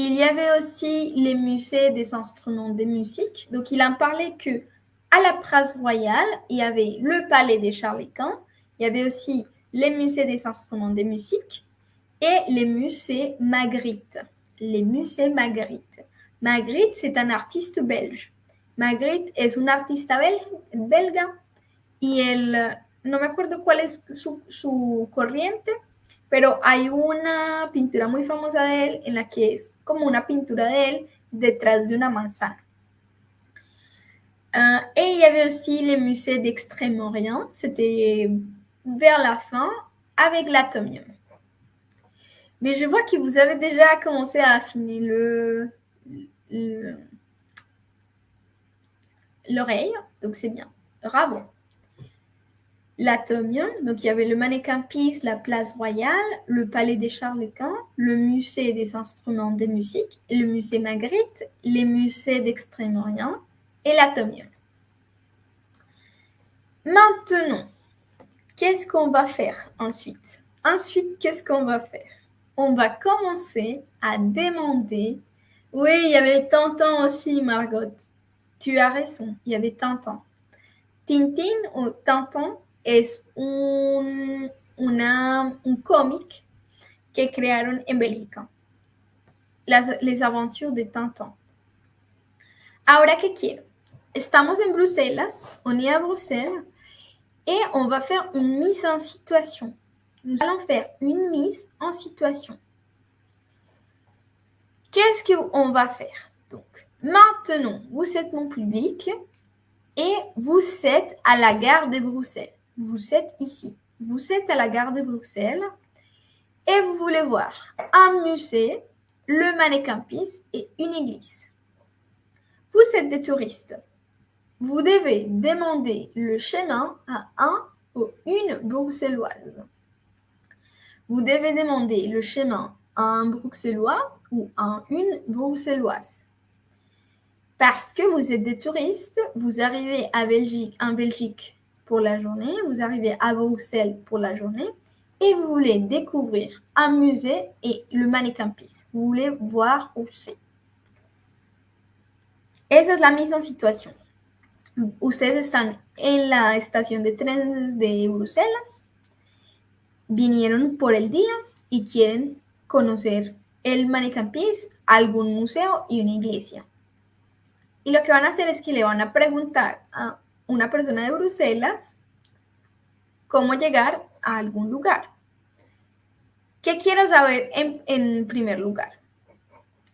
Speaker 2: Il y avait aussi les musées des instruments de musique. Donc, il en parlait que à la place royale, il y avait le palais de Charles Quint. Il y avait aussi les musées des instruments de musique et les musées Magritte. Les musées Magritte. Magritte, c'est un artiste belge. Magritte es un artista bel belga y el, no me acuerdo cuál es su, su corriente, pero hay una pintura muy famosa de él en la que es como una pintura de él detrás de una manzana. Euh, et il y avait aussi les musées d'Extrême-Orient, c'était vers la fin avec l'atomium. Mais je vois que vous avez déjà commencé à affiner le- l'oreille, donc c'est bien. Bravo. L'atomium, donc il y avait le mannequin Peace, la place royale, le palais des Charles Quint, le musée des instruments de musique, le musée Magritte, les musées d'Extrême-Orient et l'atomium. Maintenant, qu'est-ce qu'on va faire ensuite? Ensuite, qu'est-ce qu'on va faire? On va commencer à demander. Oui, il y avait Tintin aussi, Margot. Tu as raison, il y avait Tintin. Tintin ou Tintin es un, una- un cómic que crearon en Bélgica. Les aventures de Tintin. Ahora, ¿qué quiero? Estamos en Bruselas, on est à Bruxelles, et on va faire une mise en situation. Nous allons faire une mise en situation. Qu'est-ce qu'on va faire? Donc, maintenant, vous êtes mon public et vous êtes à la gare de Bruxelles. Vous êtes ici. Vous êtes à la gare de Bruxelles et vous voulez voir un musée, le Peace et une église. Vous êtes des touristes. Vous devez demander le chemin à un ou une bruxelloise. Vous devez demander le chemin à un bruxellois ou à une bruxelloise. Parce que vous êtes des touristes, vous arrivez en Belgique pour la journée, vous arrivez à Bruxelles pour la journée et vous voulez découvrir un musée et le Peace. Vous voulez voir où c'est. Esa es la mise en situation. ustedes están en la estación de trenes de Bruselas, vinieron por el día y quieren conocer el Manicampis, algún museo y una iglesia. Y lo que van a hacer es que le van a preguntar a una persona de Bruselas cómo llegar a algún lugar? ¿Qué quiero saber en, en primer lugar?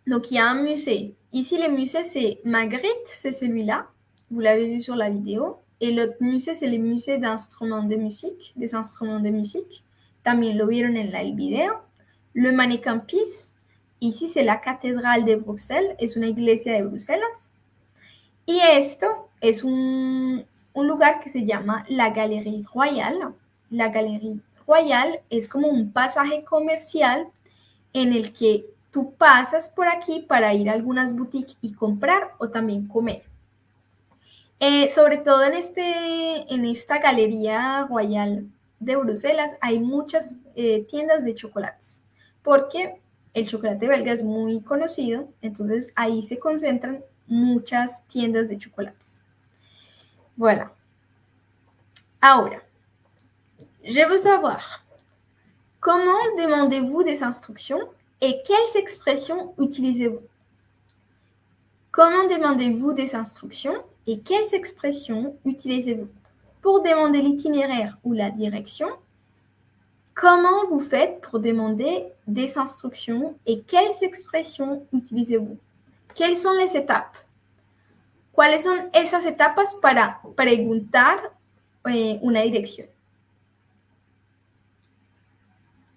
Speaker 2: Donc, il y a un musée. Ici, le musée, c'est Magritte, c'est celui-là. Vous l'avez vu sur la vidéo. Et l'autre musée, c'est le musée d'instruments de musique, des instruments de musique. También lo vieron en el video. Le Manicampis, ici, c'est la cathédrale de Bruxelles. Es una iglesia de Bruselas. Y esto es un, un lugar que se llama la Galerie Royale. La Galerie Royale es como un pasaje comercial en el que tú pasas por aquí para ir a algunas boutiques y comprar o también comer. Eh, sobre todo en, este, en esta Galería Royal de Bruselas hay muchas eh, tiendas de chocolates, porque el chocolate belga es muy conocido, entonces ahí se concentran muchas tiendas de chocolates. Voilà. Ahora, je veux savoir, comment demandez-vous des instructions et quelles expressions utilisez-vous? Comment demandez-vous des instructions et quelles expressions utilisez-vous? Pour demander l'itinéraire ou la direction, comment vous faites pour demander des instructions et quelles expressions utilisez-vous? Quelles sont les étapes? ¿Cuáles son esas etapas para preguntar eh, una?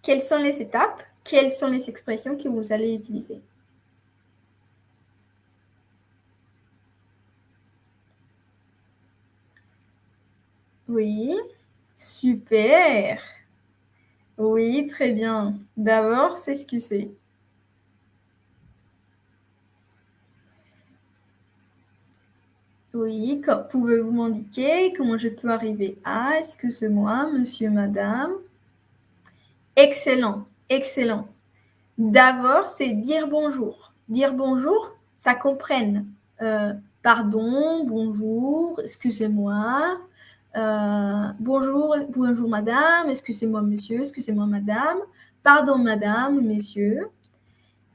Speaker 2: Quelles sont les étapes quelles sont les expressions que vous allez utiliser Oui, super. Oui, très bien. D'abord, c'est ce que c'est. Oui, pouvez-vous m'indiquer comment je peux arriver à? Excusez-moi, monsieur, madame? Excellent. Excellent. D'abord, c'est dire bonjour. Dire bonjour, ça comprenne euh, pardon, bonjour, excusez-moi, euh, bonjour, bonjour madame, excusez-moi monsieur, excusez-moi madame, pardon madame, messieurs.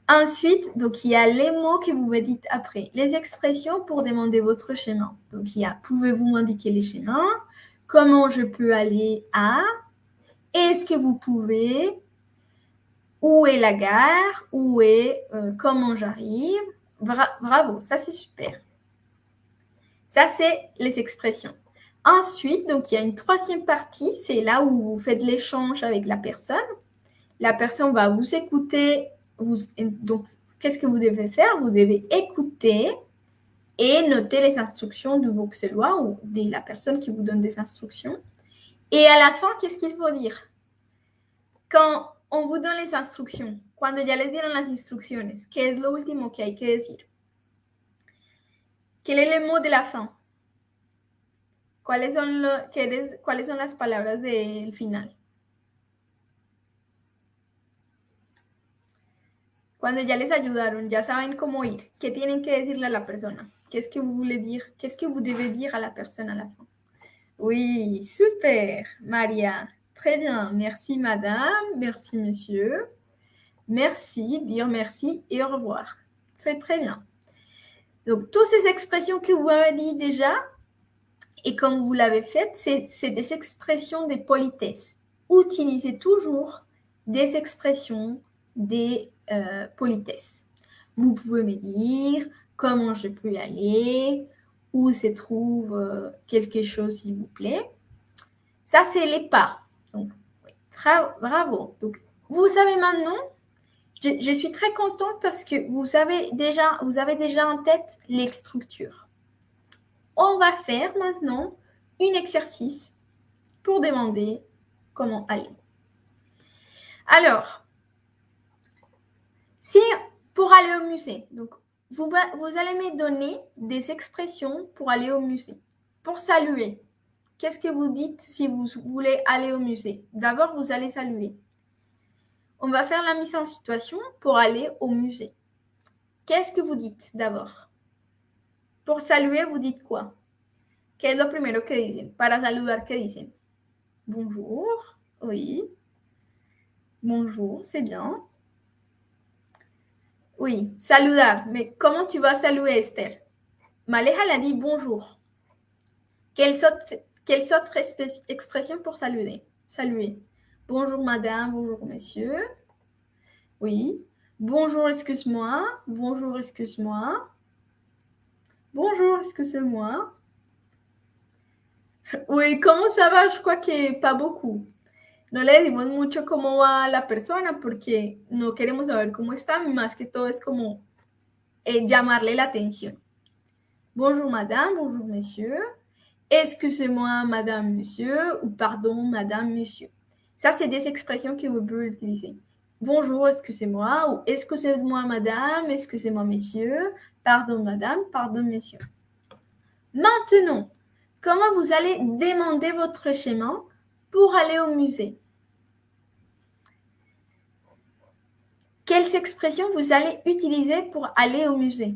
Speaker 2: Ensuite, donc il y a les mots que vous me dites après, les expressions pour demander votre chemin. Donc il y a pouvez-vous m'indiquer les chemins, comment je peux aller à, est-ce que vous pouvez, où est la gare, où est, euh, comment j'arrive? bravo, ça c'est super. Ça c'est les expressions. Ensuite, donc il y a une troisième partie, c'est là où vous faites l'échange avec la personne. La personne va vous écouter. Vous, donc, qu'est-ce que vous devez faire? Vous devez écouter et noter les instructions du bruxellois ou de la personne qui vous donne des instructions. Et à la fin, qu'est-ce qu'il faut dire? Quand on vous donne les instructions. Cuando ya les dieron las instrucciones, ¿qué es lo último que hay que decir? ¿Qué es el mot de la fin? ¿Cuáles son, lo, qué ¿Cuáles son las palabras del final? Cuando ya les ayudaron, ya saben cómo ir, ¿qué que decirle a la persona? Qu'est-ce que vous voulez dire? Qu'est-ce que vous devez dire à la personne à la fin? Oui, super, Maria. Très bien. Merci, madame. Merci, monsieur. Merci, dire merci et au revoir. C'est très bien. Donc, toutes ces expressions que vous avez dit déjà, et comme vous l'avez fait, c'est des expressions de politesse. Utilisez toujours des expressions des euh, politesses. Vous pouvez me dire comment je peux y aller, où se trouve euh, quelque chose, s'il vous plaît. Ça, c'est les pas. Donc, bravo. Donc, vous savez maintenant, je, suis très contente parce que vous déjà, vous avez déjà en tête les structures. On va faire maintenant un exercice pour demander comment aller. Alors, si pour aller au musée, donc vous, vous allez me donner des expressions pour aller au musée. Pour saluer, Qu'est-ce que vous dites si vous voulez aller au musée? D'abord, vous allez saluer. On va faire la mise en situation pour aller au musée. Qu'est-ce que vous dites d'abord? Pour saluer, vous dites quoi? ¿Qué es lo primero que dicen? Para saludar, ¿qué dicen? Bonjour, oui. Bonjour, c'est bien. Oui, saludar. Mais comment tu vas saluer, Esther? Maleja l'a dit bonjour. Quelle autre, quelle autre expression pour saluer? Saluer. Bonjour, madame. Bonjour, monsieur. Oui. Bonjour, excuse-moi. Bonjour, excuse-moi. Bonjour, excusez-moi. Oui, ¿cómo ça va? Je crois que pas beaucoup. No le decimos mucho cómo va la persona porque no queremos saber cómo está, más que todo es como eh, llamarle la atención. Bonjour madame, bonjour monsieur. Excusez-moi madame, monsieur ou pardon madame, monsieur. Ça, c'est des expressions que vous pouvez utiliser. Bonjour, excusez-moi ou excusez-moi madame, excusez-moi monsieur, pardon madame, pardon monsieur. Maintenant, comment vous allez demander votre chemin pour aller au musée? Quelles expressions vous allez utiliser pour aller au musée?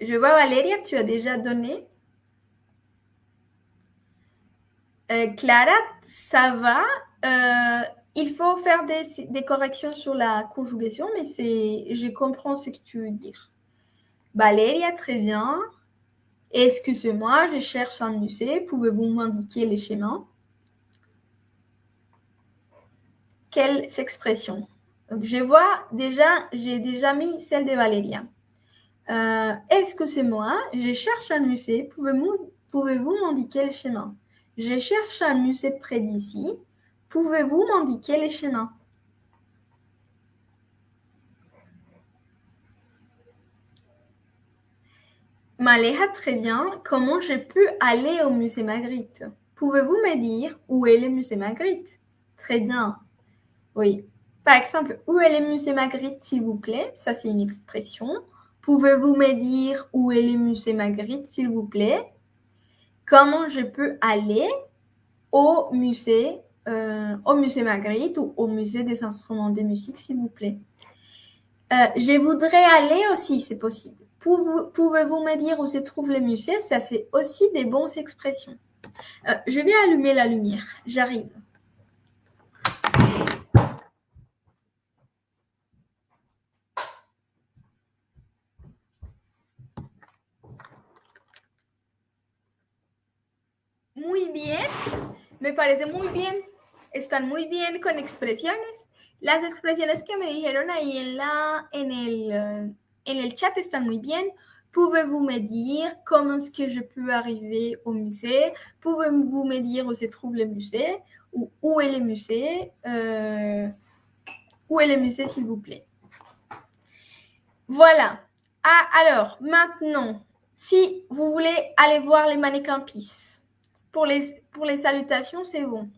Speaker 2: Je vois Valéria, tu as déjà donné. Euh, Clara, ça va. Euh, il faut faire des, corrections sur la conjugation, mais c'est, je comprends ce que tu veux dire. Valéria, très bien. Excusez-moi, je cherche un musée. Pouvez-vous m'indiquer les chemins? Quelles expressions Je vois déjà, j'ai déjà mis celle de Valéria. Euh, Excusez-moi, je cherche un musée. Pouvez-vous pouvez m'indiquer les chemins Je cherche un musée près d'ici. Pouvez-vous m'indiquer les chemins Maléha, très bien. Comment je peux aller au musée Magritte? Pouvez-vous me dire où est le musée Magritte? Très bien. Oui. Par exemple, où est le musée Magritte, s'il vous plaît? Ça, c'est une expression. Pouvez-vous me dire où est le musée Magritte, s'il vous plaît? Comment je peux aller au musée euh, au musée Magritte ou au musée des instruments de musique, s'il vous plaît? Euh, je voudrais aller aussi, c'est possible. Pouvez-vous me dire où se trouve le musée Ça, c'est aussi des bonnes expressions. Euh, je vais allumer la lumière. J'arrive. Muy bien. Me parece muy bien están muy bien con expresiones. Las expresiones que me dijeron ahí en, la, en, el, en el chat están muy bien. Pouvez-vous me dire comment est-ce que je peux arriver au musée? Pouvez-vous me dire où se trouve le musée? Ou où est le musée? Euh, Où est le musée, s'il vous plaît? Voilà. Ah, alors, maintenant, si vous voulez aller voir les mannequins PIS, pour les, salutations, c'est bon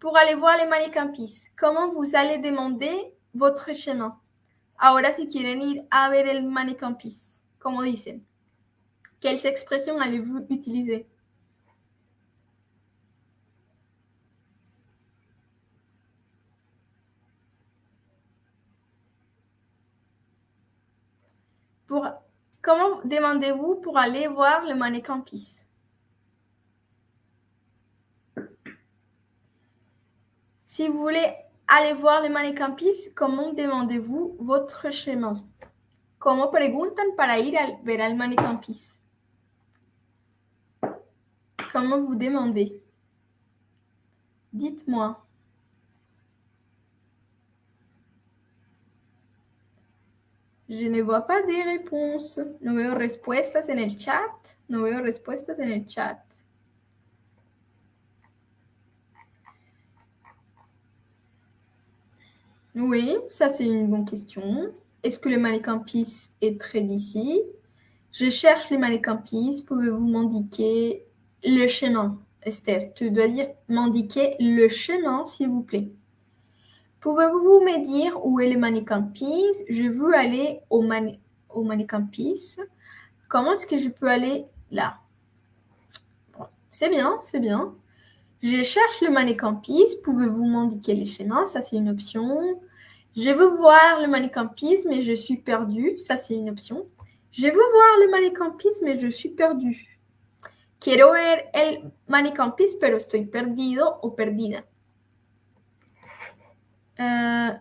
Speaker 2: pour aller voir les manicampis. ¿Cómo vous allez demander votre chemin? Ahora, si quieren ir a ver el manicampis, como dicen, quelles expressions allez-vous utiliser? Comment demandez-vous pour aller voir le manicampis? Si vous voulez aller voir les manicampis, comment demandez-vous votre chemin? ¿Cómo preguntan para ir a ver al? Comment vous demandez? Dites-moi. Je ne vois pas de réponses. No veo respuestas en el chat. No veo respuestas en el chat. Oui, ça c'est une bonne question. Est-ce que le Manicampis est près d'ici? Je cherche le Manicampis. Pouvez-vous m'indiquer le chemin? Esther, tu dois dire m'indiquer le chemin, s'il vous plaît. Pouvez-vous me dire où est le Manicampis Je veux aller au, mani au. Comment est-ce que je peux aller là? C'est bien, c'est bien. Je cherche le Manicampis. Pouvez-vous m'indiquer les chemins Ça, c'est une option. Je veux voir le manicampis, mais je suis perdue. Ça, c'est une option. Je veux voir le manicampis, mais je suis perdu. Quiero ver el manicampis, pero estoy perdido o perdida. Euh,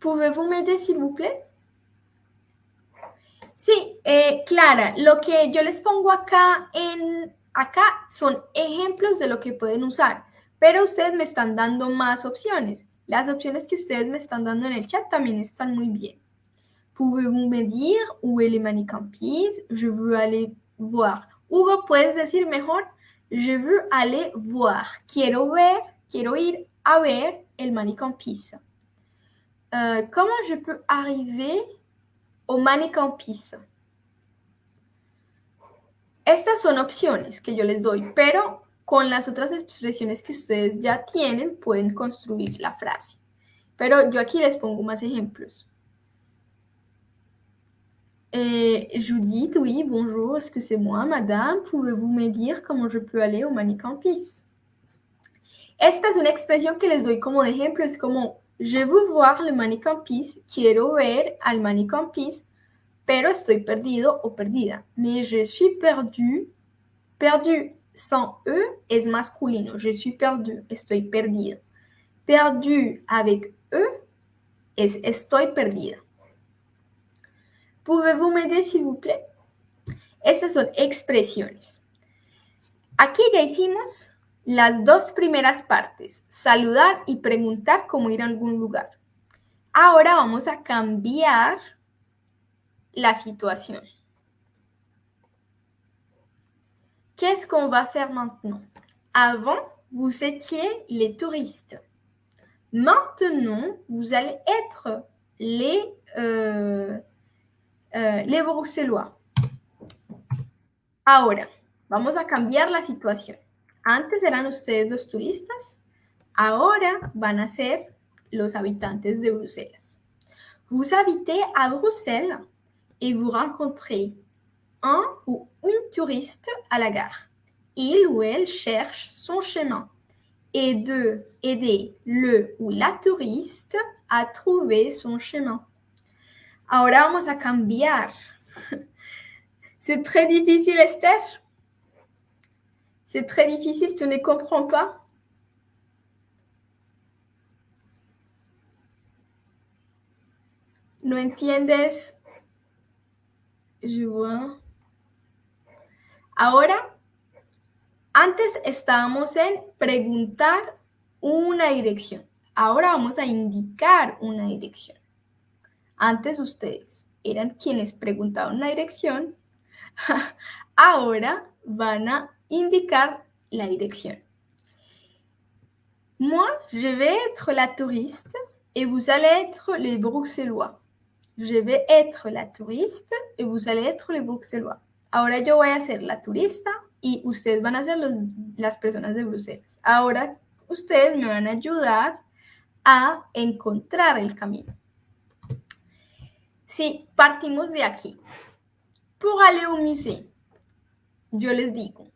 Speaker 2: Pouvez-vous m'aider, s'il vous plaît? Sí, eh, Clara, lo que yo les pongo acá en acá son ejemplos de lo que pueden usar, pero ustedes me están dando más opciones. Las opciones que ustedes me están dando en el chat también están muy bien. Pouvez-vous me dire où est le manicampis? Je veux aller voir. Hugo, ¿puedes decir mejor? Je veux aller voir. Quiero ver, quiero ir a ver el manicampis. Euh, comment je peux arriver au manicampis? Estas son opciones que yo les doy, pero con las otras expresiones que ustedes ya tienen pueden construir la frase. Pero yo aquí les pongo más ejemplos. Eh, Judith, oui, bonjour, que c'est moi, madame? Pouvez-vous me dire comment je peux aller au manicampis? Esta es una expresión que les doy como de ejemplo, es como, je veux voir le manicampis, quiero ver al manicampis, pero estoy perdido o perdida. Mais je suis perdu, perdu sans E es masculino, je suis perdu, estoy perdido. Perdu avec E es estoy perdida. Pouvez-vous m'aider, s'il vous plaît? Estas son expresiones. Aquí ya hicimos las dos primeras partes, saludar y preguntar cómo ir a algún lugar. Ahora vamos a cambiar la situation. Qu'est-ce qu'on va faire maintenant? Avant, vous étiez les touristes. Maintenant, vous allez être les, euh, euh, les bruxellois. Ahora, vamos a cambiar la situación. Antes eran ustedes los turistas, ahora van a ser los habitantes de Bruselas. Vous habitez à Bruxelles et vous rencontrez un ou une touriste à la gare. Il ou elle cherche son chemin et de aider le ou la touriste à trouver son chemin. Ahora vamos a cambiar. C'est très difficile, Esther. C'est très difficile, tu ne comprends pas. No entiendes. Ahora, antes estábamos en preguntar una dirección. Ahora vamos a indicar una dirección. Antes ustedes eran quienes preguntaban la dirección. Ahora van a indicar la direction. Moi, je vais être la touriste et vous allez être les Bruxellois. Je vais être la touriste et vous allez être les Bruxellois. Ahora yo voy a ser la turista y ustedes van a ser los, las personas de Bruselas. Ahora ustedes me van a ayudar a encontrar el camino. Si partimos de aquí. Pour aller au musée, yo les digo,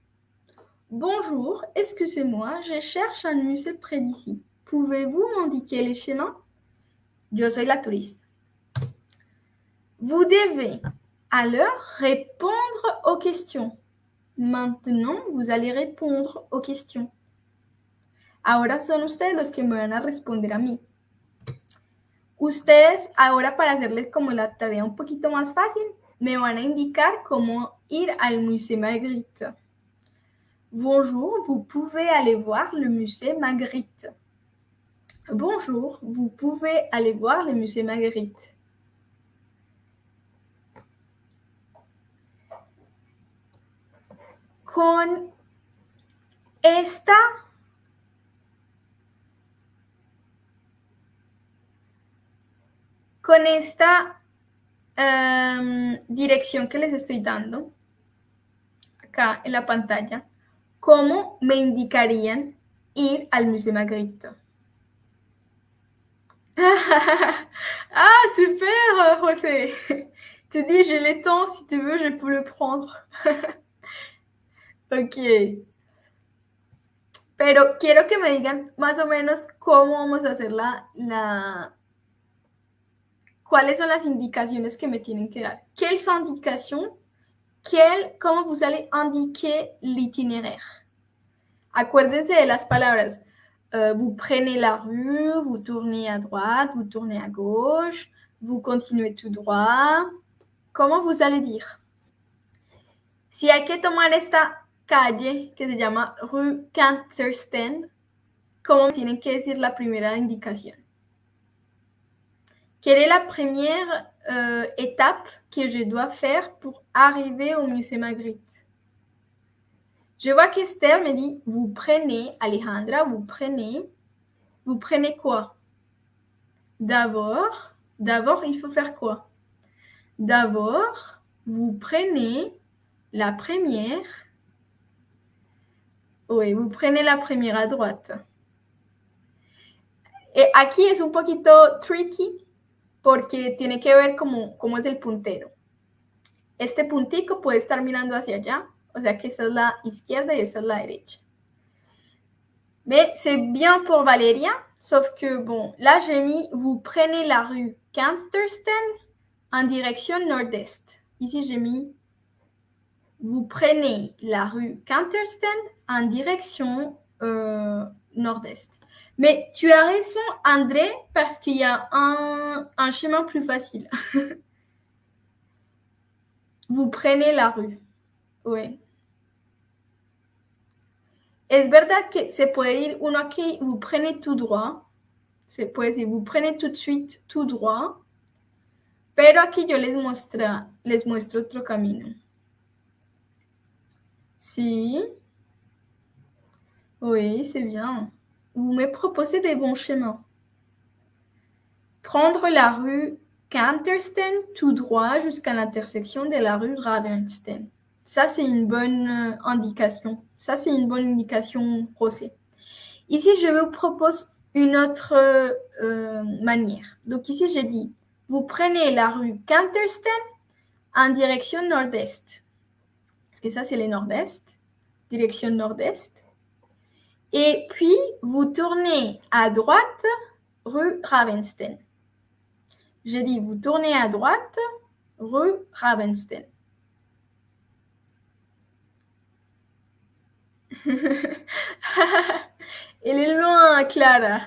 Speaker 2: Bonjour, excusez-moi, je cherche un musée près d'ici. Pouvez-vous m'indiquer les chemins? Yo soy la touriste. Vous devez alors répondre aux questions. Maintenant, vous allez répondre aux questions. Ahora son ustedes los que me van a responder a mí. Ustedes, ahora para hacerles como la tarea un poquito más fácil, me van a indicar cómo ir al Musée Magritte. Bonjour, vous pouvez aller voir le musée Magritte. Bonjour, vous pouvez aller voir le musée Magritte. Con esta con esta um, dirección que les estoy dando acá en la pantalla, ¿Cómo me indicarían ir al Musée Magritte? ah, super, José. Tu dis, j'ai le temps, si tu veux, je peux le prendre. ok. Pero quiero que me digan más o menos cómo vamos a hacer la, la ¿cuáles son las indicaciones que me tienen que dar? Quelles indications quel, comment vous allez indiquer l'itinéraire. Acuérdense de las palabras. Euh, vous prenez la rue, vous tournez à droite, vous tournez à gauche, vous continuez tout droit. Comment vous allez dire Si hay que tomar esta calle que se llama Rue ¿cómo tienen que decir la primera indicación? Quelle est la première euh, étape que je dois faire pour arriver au musée Magritte? Je vois qu'Esther me dit, vous prenez, Alejandra, vous prenez, vous prenez quoi D'abord, d'abord, il faut faire quoi? D'abord, vous prenez la première. Oui, vous prenez la première à droite. Et aquí es un poquito tricky porque tiene que ver cómo, cómo es el puntero. Este puntico puede estar mirando hacia allá, o sea que esa es la izquierda y esa es la derecha. Mais c'est bien pour Valéria, sauf que bon, là j'ai mis vous prenez la rue Canstersten en direction nord-est. Ici j'ai mis vous prenez la rue Cantersten en direction euh, nord-est. Mais tu as raison, André, parce qu'il y a un, chemin plus facile. vous prenez la rue. Oui. Es verdad que se puede ir uno aquí, vous prenez tout droit. Se puede vous prenez tout de suite tout droit. Pero aquí yo les, muestra, les muestro otro camino. Si. Oui, c'est bien. Vous me proposez des bons chemins. Prendre la rue Cantersten tout droit jusqu'à l'intersection de la rue Ravenstein. Ça, c'est une bonne euh, indication. Ça, c'est une bonne indication procès. Ici, je vous propose une autre euh, manière. Donc ici, j'ai dit, vous prenez la rue Cantersten en direction nord-est. Parce que ça, c'est le nord-est. Direction nord-est. Et puis, vous tournez à droite, rue Ravenstein. J'ai dit, vous tournez à droite, rue Ravenstein. Elle est loin, Clara.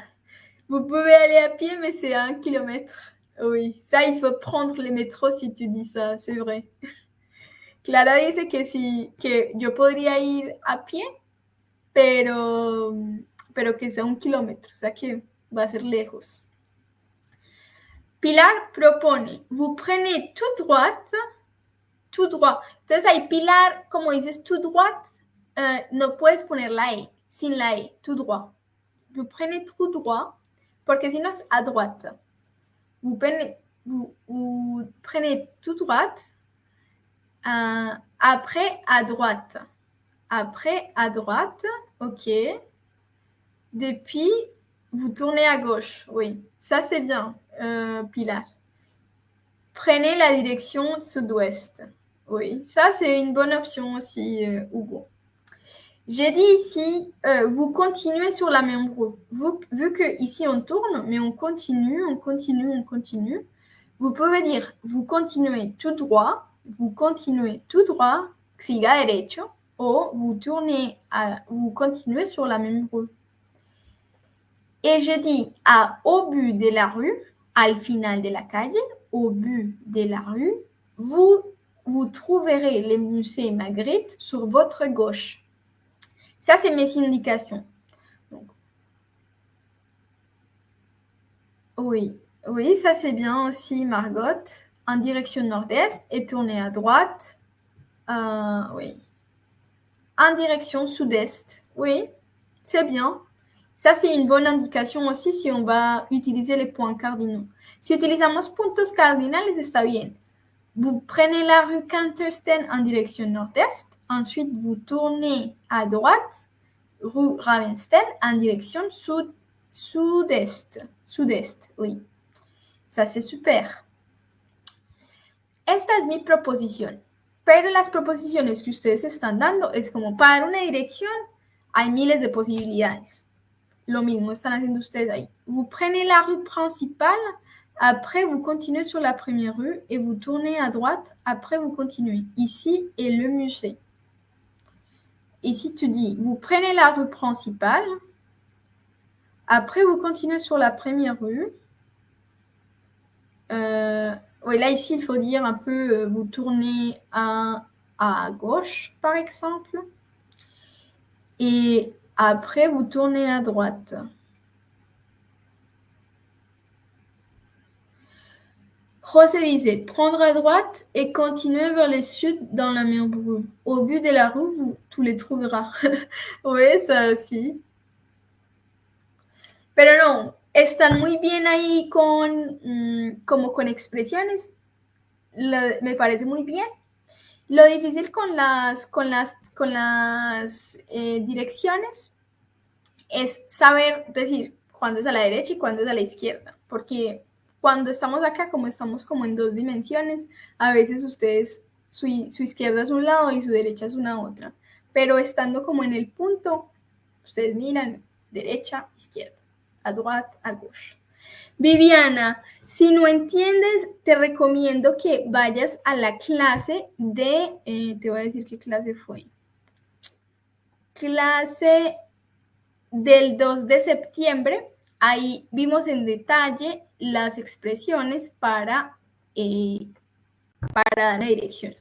Speaker 2: Vous pouvez aller à pied, mais c'est un kilomètre. Oui, ça, il faut prendre le métro si tu dis ça, c'est vrai. Clara dice que si que yo podría ir a pie, pero, pero que sea un kilómetro, o que va a ser lejos. Pilar propone, vous prenez tout droite, tout droit. Entonces ahí Pilar, como dices tout droite, euh, no puedes poner la E, sin la E, tout droit. Vous prenez tout droit, porque si no es à droite. Vous prenez, tout droite, euh, après à droite. Après à droite, ok. Depuis, vous tournez à gauche, oui. Ça c'est bien, euh, Pilar. Prenez la direction sud-ouest. Oui, ça c'est une bonne option aussi, euh, Hugo. J'ai dit ici, euh, vous continuez sur la même route. Vous, vu que ici on tourne, mais on continue, on continue, on continue. Vous pouvez dire, vous continuez tout droit, vous continuez tout droit, siga derecho, ou vous tournez, à, vous continuez sur la même rue. Et je dis, à, au but de la rue, al final de la calle, au but de la rue, vous, vous trouverez le musée Magritte sur votre gauche. Ça, c'est mes indications. Oui, oui, ça c'est bien aussi, Margot. En direction nord-est et tourner à droite. Euh, oui. En direction sud-est. Oui, c'est bien. Ça, c'est une bonne indication aussi si on va utiliser les points cardinaux. Si utilizamos puntos cardinales, está bien. Vous prenez la rue Cantersten en direction nord-est. Ensuite, vous tournez à droite, rue Ravenstein, en direction sud, sud-est. Sud-est, oui. Ça, c'est super. Esta es mi proposición. Pero las proposiciones que ustedes están dando es como para una dirección hay miles de posibilidades. Lo mismo están haciendo ustedes ahí. Vous prenez la rue principale Après, vous continuez sur la première rue et vous tournez à droite. Après, vous continuez. Ici est le musée. Ici, tu dis, vous prenez la rue principale. Après, vous continuez sur la première rue. Euh, oui, là, ici, il faut dire un peu, euh, vous tournez à, à gauche, par exemple. Et après, vous tournez à droite. José disait prendre à droite et continuer vers le sud dans la mer brune. Au but de la rue, vous, tu les trouveras. oui, ça aussi. Pero no, están muy bien ahí con, mm, como con expresiones. Me parece muy bien. Lo difícil con las, con las, con las eh, direcciones es saber decir cuándo es a la derecha y cuándo es a la izquierda. Porque cuando estamos acá, como estamos como en dos dimensiones, a veces ustedes, su, su izquierda es un lado y su derecha es una otra. Pero estando como en el punto, ustedes miran derecha, izquierda, a droite, a gauche. Viviana, si no entiendes, te recomiendo que vayas a la clase de, eh, te voy a decir qué clase fue. Clase del 2 de septiembre. Ahí vimos en detalle las expresiones para, eh, para dar la dirección.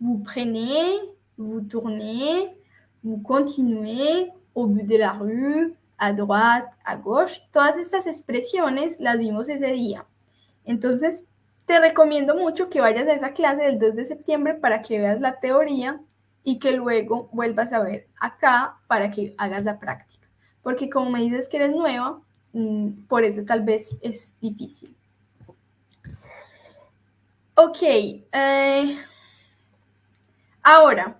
Speaker 2: Vous prenez, vous tournez, vous continuez au but de la rue, a droite, a gauche. Todas estas expresiones las vimos ese día. Entonces, te recomiendo mucho que vayas a esa clase del 2 de septiembre para que veas la teoría y que luego vuelvas a ver acá para que hagas la práctica. Porque como me dices que eres nueva, mm, por eso tal vez es difícil. Ok. euh, ahora,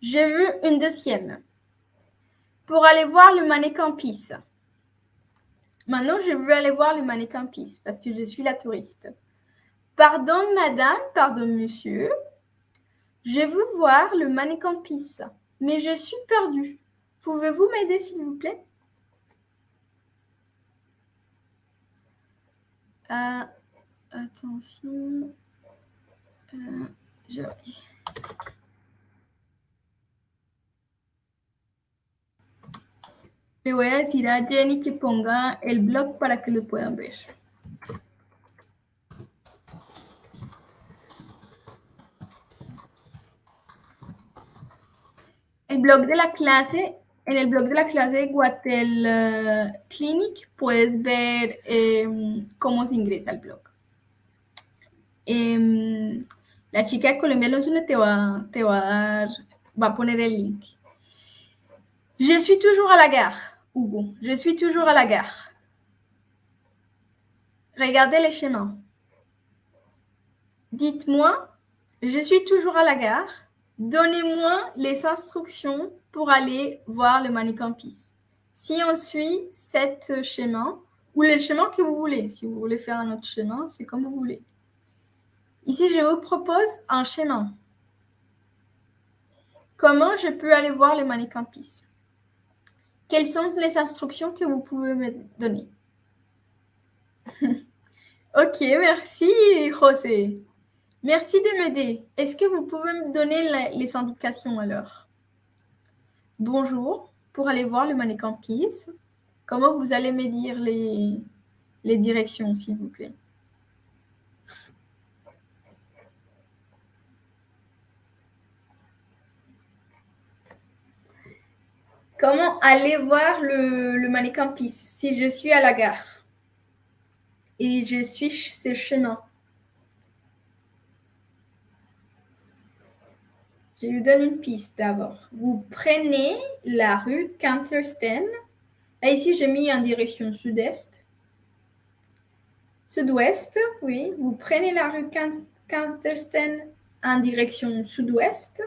Speaker 2: je veux une deuxième. Pour aller voir le mannequin Pisse. Maintenant, je veux aller voir le mannequin parce que je suis la touriste. Pardon, madame, pardon, monsieur. Je veux voir le mannequin mais je suis perdue. Pouvez-vous m'aider, s'il vous plaît? Euh, Attention. Euh, je... Le voy a decir a Jenny que ponga el blog para que lo puedan ver. El blog de la clase, en el blog de la clase de Guatel eh, Clinic puedes ver em, cómo se ingresa al blog. Em, la chica de Colombia Lonsune te va, te va a dar, va a poner el link. Je suis toujours à la gare, Je suis toujours à la gare. Regardez les chemins. Dites-moi, je suis toujours à la gare. Donnez-moi les instructions pour aller voir le Pisse. Si on suit cet chemin, ou le chemin que vous voulez, si vous voulez faire un autre chemin, c'est comme vous voulez. Ici, je vous propose un chemin. Comment je peux aller voir le Pisse? Quelles sont les instructions que vous pouvez me donner? Ok, merci José. Merci de m'aider. Est-ce que vous pouvez me donner les indications alors? Bonjour, pour aller voir le mannequin Peace. Comment vous allez me dire les directions, s'il vous plaît? Comment aller voir le, le mannequin Peace si je suis à la gare et je suis ce chemin? Je lui donne une piste d'abord. Vous prenez la rue Cantersten. Là, ici, j'ai mis en direction sud-est. Sud-ouest, oui. Vous prenez la rue Can- Cantersten en direction sud-ouest.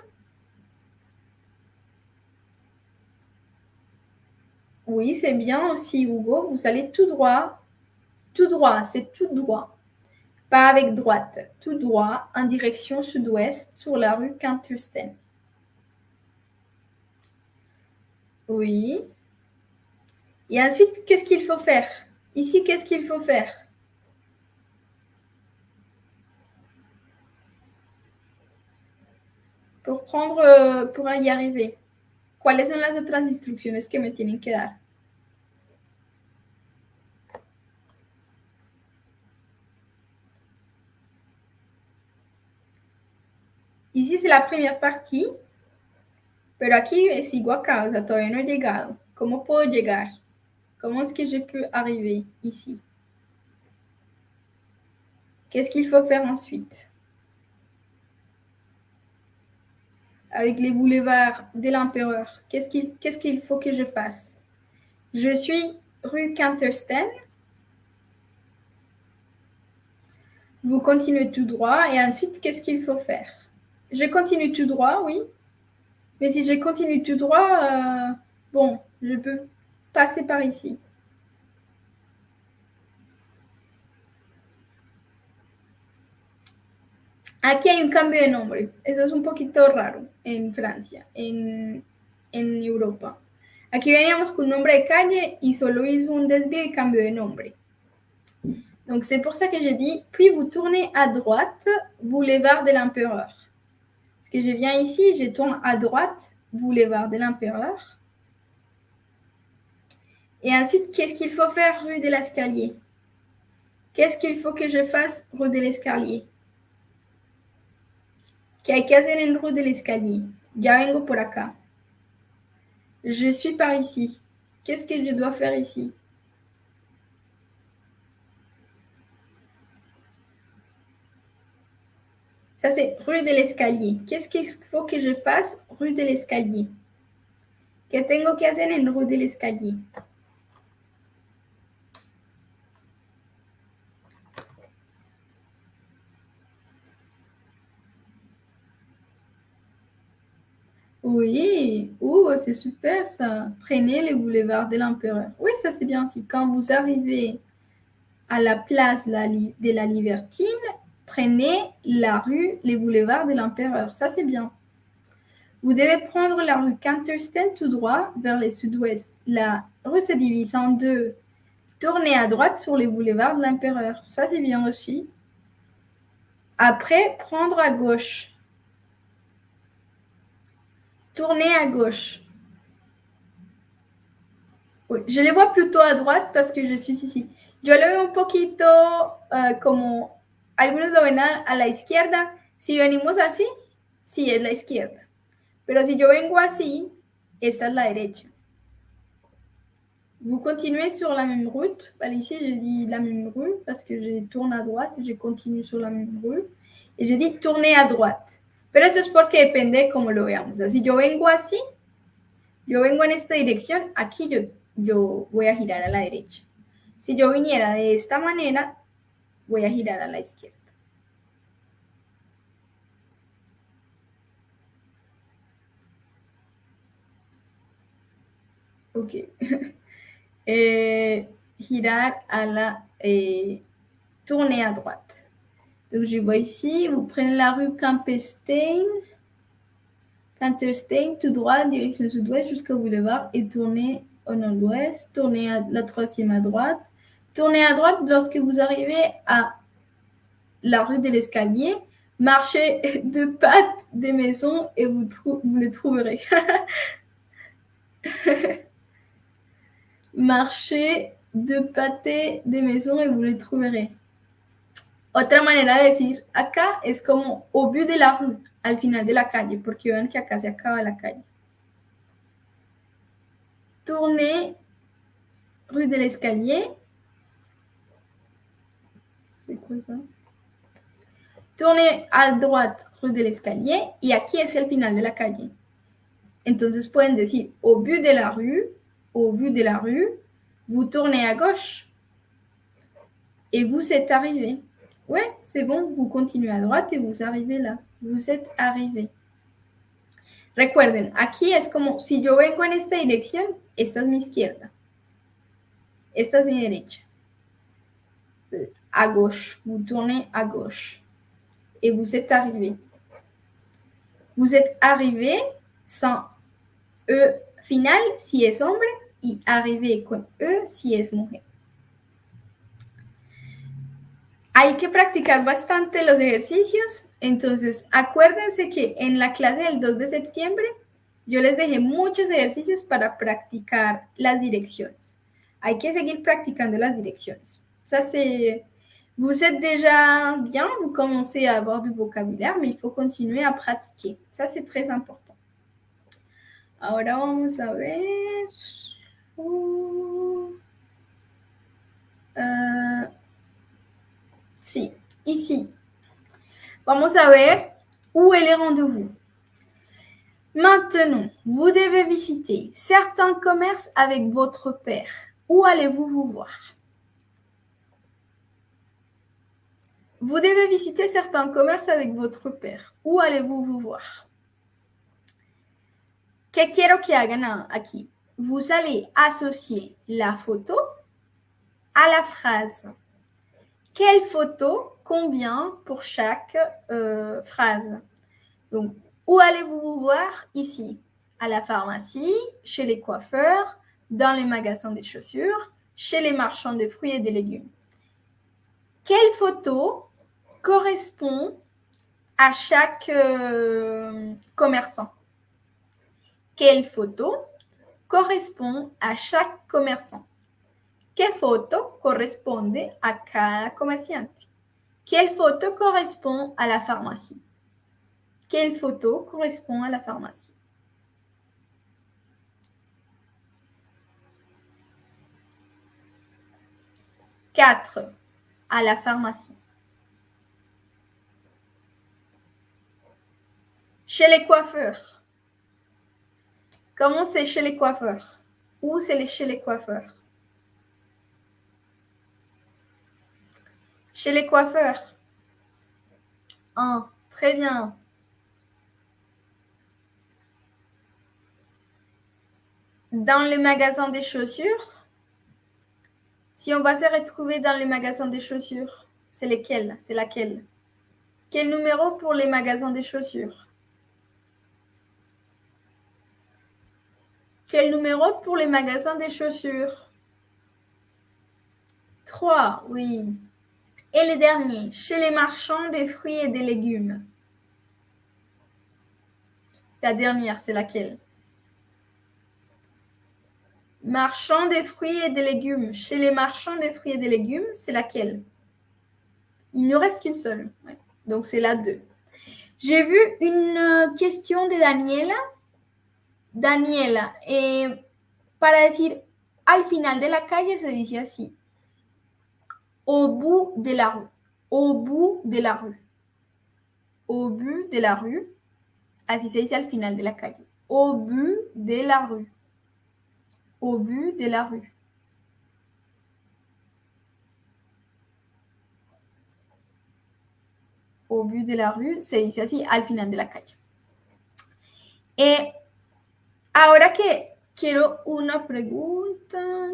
Speaker 2: Oui, c'est bien aussi, Hugo. Vous allez tout droit, tout droit, c'est tout droit. Pas avec droite, tout droit, en direction sud-ouest, sur la rue Kantersten. Oui. Et ensuite, qu'est-ce qu'il faut faire? Ici, qu'est-ce qu'il faut faire? Pour prendre, euh, pour y arriver. Quelles sont les autres instructions? Que me tienen que dar? Ici, c'est la première partie, pero aquí sigo acá, o sea, todavía no he llegado. ¿Cómo puedo llegar? ¿Cómo es que je peux arriver ici? Qu'est-ce qu'il faut faire ensuite? Avec les boulevards de l'Empereur, qu'est-ce qu'il qu'est-ce qu'il faut que je fasse? Je suis rue Cantersten. Vous continuez tout droit et ensuite, qu'est-ce qu'il faut faire? Je continue tout droit, oui. Mais si je continue tout droit, euh, bon, je peux passer par ici. Aquí hay un cambio de nombre. Eso es un poquito raro en Francia, en, en Europa. Aquí veníamos con un nombre de calle y solo hizo un desvío y cambio de nombre. Donc c'est pour ça que j'ai dit, puis vous tournez à droite, boulevard de l'Empereur. Que je viens ici, je tourne à droite, boulevard de l'Empereur. Et ensuite, qu'est-ce qu'il faut faire rue de l'Escalier? Qu'est-ce qu'il faut que je fasse rue de l'Escalier? ¿Qué hay rue de l'Escalier? Ya vengo. Je suis par ici. Qu'est-ce que je dois faire ici? Ça, c'est rue de l'escalier. Qu'est-ce qu'il faut que je fasse? Rue de l'escalier ¿Qué tengo que hacer en rue de l'escalier? Oui, oh, c'est super ça. Prenez les boulevards de l'Empereur. Oui, ça c'est bien aussi. Quand vous arrivez à la place de la, de la Libertine, prenez la rue, les boulevards de l'Empereur. Ça c'est bien. Vous devez prendre la rue Cantersten tout droit vers le sud-ouest. La rue se divise en deux. Tournez à droite sur les boulevards de l'Empereur. Ça c'est bien aussi. Après, prendre à gauche. Tournez à gauche. Je les vois plutôt à droite parce que je suis ici. Yo lo veo un poquito uh, como algunos lo ven a, la izquierda. Si venimos así, sí es la izquierda. Pero si yo vengo así, esta es la derecha. Vous continuez sur la même route. Well, ici, je dis la même rue parce que je tourne à droite je continue sur la même rue. Et je dis tourner à droite. Pero eso es porque depende de cómo lo veamos. Si yo vengo así, yo vengo en esta dirección, aquí yo, yo voy a girar a la derecha. Si yo viniera de esta manera, voy a girar a la izquierda. Ok. eh, girar à la... Eh, tourner à droite. Donc, je vois ici, vous prenez la rue Campestein, Canterstein, tout droit, direction sud-ouest jusqu'au boulevard et tournez au nord-ouest, tournez à la troisième à droite. Tournez à droite lorsque vous arrivez à la rue de l'escalier, marchez deux pattes des maisons et vous, vous le trouverez. marchez deux pâtés des maisons et vous le trouverez. Otra manera de decir acá es como au bout de la rue, al final de la calle, porque ven que acá se acaba la calle. Tournez rue de l'escalier. C'est? Tournez à droite rue de l'escalier y aquí es el final de la calle. Entonces pueden decir au bout de la rue, au bout de la rue, vous tournez à gauche et vous êtes arrivé. Ouais, c'est bon, vous continuez à droite et vous arrivez là. Vous êtes arrivé. Recuerden, aquí es como si yo vengo en esta dirección, esta es mi izquierda. Esta es mi derecha. À gauche, vous tournez à gauche. Et vous êtes arrivé. Vous êtes arrivé sans E final si es hombre y arrivé con E si es mujer. Hay que practicar bastante los ejercicios Entonces, acuérdense que en la clase del 2 de septiembre yo les dejé muchos ejercicios para practicar las direcciones. Hay que seguir practicando las direcciones. Ça, c'est... Vous êtes déjà bien, vous commencez à avoir du vocabulaire, mais il faut continuer à pratiquer. Ça, c'est très important. Ahora vamos a ver. Si, ici. Vamos a ver où est les rendez-vous? Maintenant, vous devez visiter certains commerces avec votre père. Où allez-vous vous voir? Vous devez visiter certains commerces avec votre père. Où allez-vous vous voir? ¿Qué quiero que hagan aquí? Vous allez associer la photo à la phrase. Quelle photo Combien pour chaque euh, phrase? Donc, où allez-vous vous voir? Ici, à la pharmacie, chez les coiffeurs, dans les magasins des chaussures, chez les marchands de fruits et de légumes. Quelle photo correspond à chaque euh, commerçant Quelle photo correspond à chaque commerçant? ¿Qué photo corresponde a cada comerciante? Quelle photo correspond à la pharmacie? Quelle photo correspond à la pharmacie? Quatre, à la pharmacie. Chez les coiffeurs. Comment c'est chez les coiffeurs? Où c'est chez les coiffeurs? Chez les coiffeurs. Un, très bien. Dans les magasins des chaussures. Si on va se retrouver dans les magasins des chaussures, c'est lesquels C'est laquelle? Quel numéro pour les magasins des chaussures? Quel numéro pour les magasins des chaussures? 3, oui. Et le dernier, chez les marchands des fruits et des légumes? La dernière, c'est laquelle? Marchand des fruits et des légumes. Chez les marchands des fruits et des légumes, c'est laquelle? Il ne reste qu'une seule. Donc c'est la 2. J'ai vu une question de Daniela. Daniela, eh, para decir al final de la calle se dice así. Au bout de la rue. Au bout de la rue. Au but de la rue. Así se dice al final de la calle. Au but de la rue. Au but de la rue. Au but de la rue se dice así al final de la calle. Eh, ahora que quiero una pregunta.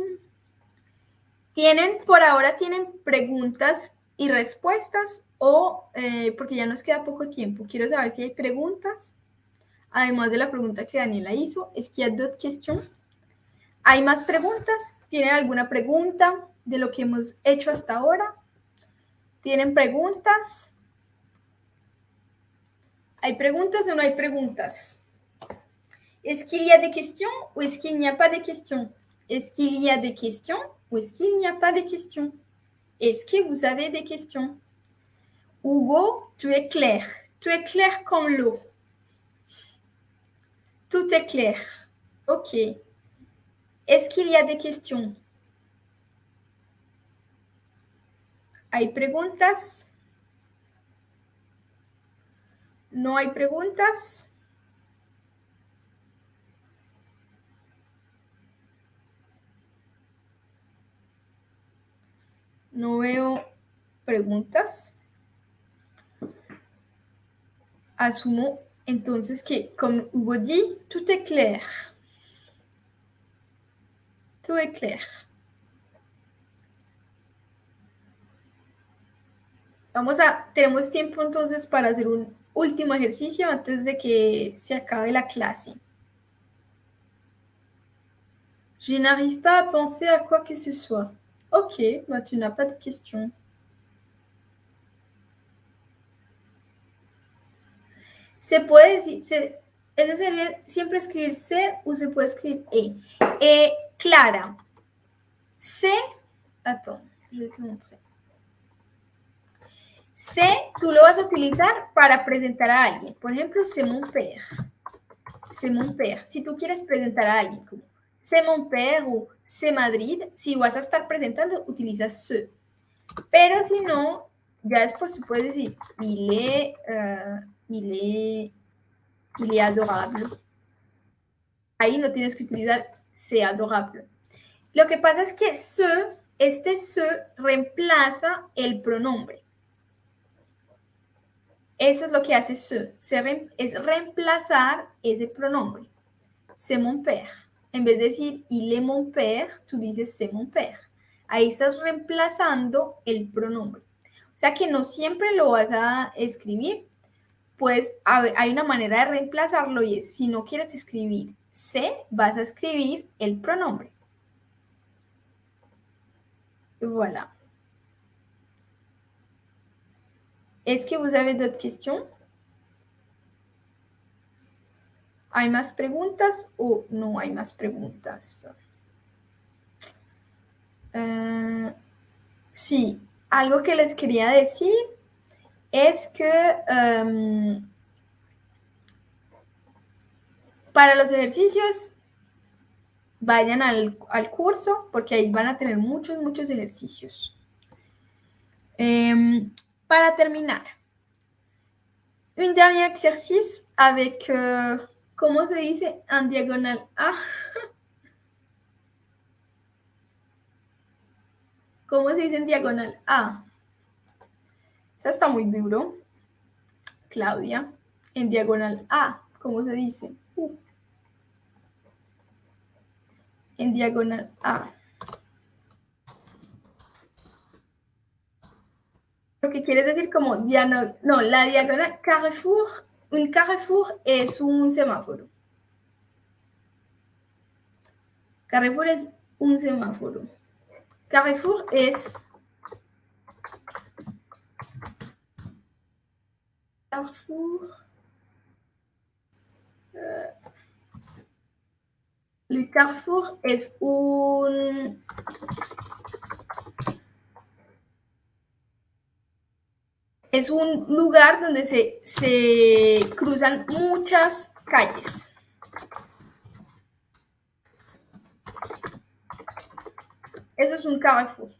Speaker 2: ¿Tienen, por ahora, tienen preguntas y respuestas o, eh, porque ya nos queda poco tiempo, quiero saber si hay preguntas, además de la pregunta que Daniela hizo, es que cuestiones. ¿Hay más preguntas? ¿Tienen alguna pregunta de lo que hemos hecho hasta ahora? ¿Tienen preguntas? ¿Hay preguntas o no hay preguntas? ¿Es qu'il y a des questions ou est-ce qu'il n'y a pas de questions? Est-ce qu'il y a des questions ou est-ce qu'il n'y a pas de questions? Est-ce que vous avez des questions? Hugo, tu es clair. Tu es clair comme l'eau. Tout est clair. Ok. Est-ce qu'il y a des questions? ¿Hay preguntas? ¿No hay preguntas? No veo preguntas. Asumo entonces que, comme Hugo dit, tout est clair. Tout est clair. Vamos a, tenemos tiempo entonces para hacer un último ejercicio antes de que se acabe la clase. Je n'arrive pas à penser à quoi que ce soit. Ok, bah tu n'as pas de questions. Se puede decir, se, es necesario siempre escribir C o se puede escribir E. Eh, Clara, C, attends, je vais te montrer. C, tú lo vas a utilizar para presentar a alguien. Por ejemplo, c'est mon père. C'est mon père. Si tú quieres presentar a alguien c'est mon père o c'est Madrid, si vas a estar presentando, utilizas ce. Pero si no, ya después puedes decir il est, euh, il est, il est adorable. Ahí no tienes que utilizar c'est adorable. Lo que pasa es que ce, este ce reemplaza el pronombre. Eso es lo que hace ce, se es reemplazar ese pronombre. C'est mon père. En vez de decir il est mon père, tú dices c'est mon père. Ahí estás reemplazando el pronombre. O sea que no siempre lo vas a escribir, pues hay una manera de reemplazarlo y es si no quieres escribir se, vas a escribir el pronombre. Voilà. Est-ce que vous avez d'autres questions ¿Hay más preguntas o no hay más preguntas? Uh, sí, algo que les quería decir es que um, para los ejercicios vayan al, al, curso porque ahí van a tener muchos, muchos ejercicios. Um, para terminar, un dernier exercice avec, ¿cómo se dice? En diagonal A. ¿Cómo se dice en diagonal A? Esa está muy duro. Claudia, en diagonal A, ¿cómo se dice? Uh. En diagonal A. Lo que quiere decir como diano, no, la diagonal Carrefour, un Carrefour es un semáforo. Carrefour es un semáforo. Carrefour es Carrefour. Euh, le Carrefour es un es un lugar donde se, se cruzan muchas calles. Eso es un Carrefour.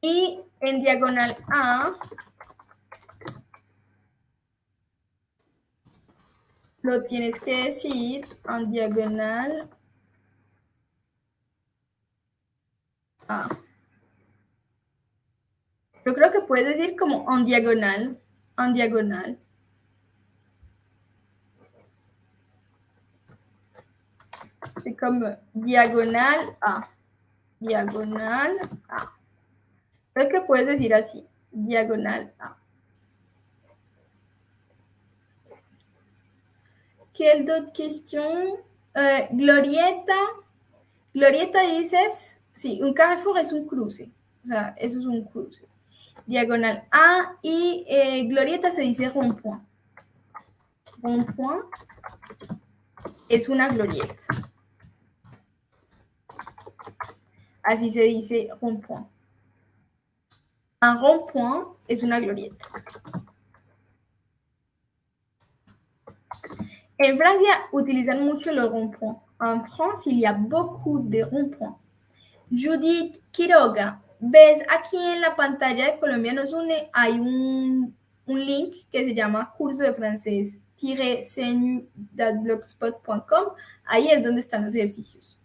Speaker 2: Y en diagonal A lo tienes que decir en diagonal A. Yo creo que puedes decir como en diagonal, en diagonal. C'est comme diagonal A. Diagonal A. Creo que puedes decir así, diagonal A. Quelle d'autres questions? Euh, glorieta. Glorieta dices, sí, un carrefour es un cruce. O sea, eso es un cruce. Diagonal A y eh, glorieta se dice rond-point. Rond-point es una glorieta. Así se dice rond-point. Un rond-point es una glorieta. En Francia utilizan mucho los ronds-points. En France, il y a beaucoup de ronds-points. Judith Quiroga, ves aquí en la pantalla de Colombia nos une, hay un, un link que se llama curso de francés blogspot.com. Ahí es donde están los ejercicios.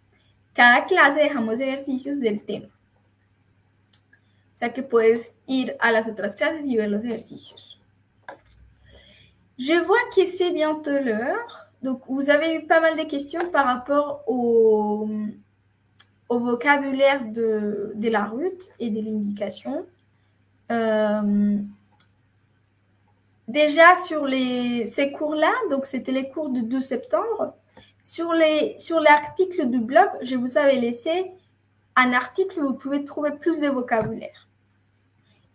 Speaker 2: Cada clase dejamos ejercicios del tema. O sea que puedes ir a las otras clases y ver los ejercicios. Je vois que c'est bientôt l'heure. Donc, vous avez eu pas mal de questions par rapport au, au vocabulaire de, la route et de l'indication. Euh, déjà, sur ces cours-là, donc c'était les cours du 12 septembre, sur l'article sur du blog, je vous avais laissé un article où vous pouvez trouver plus de vocabulaire.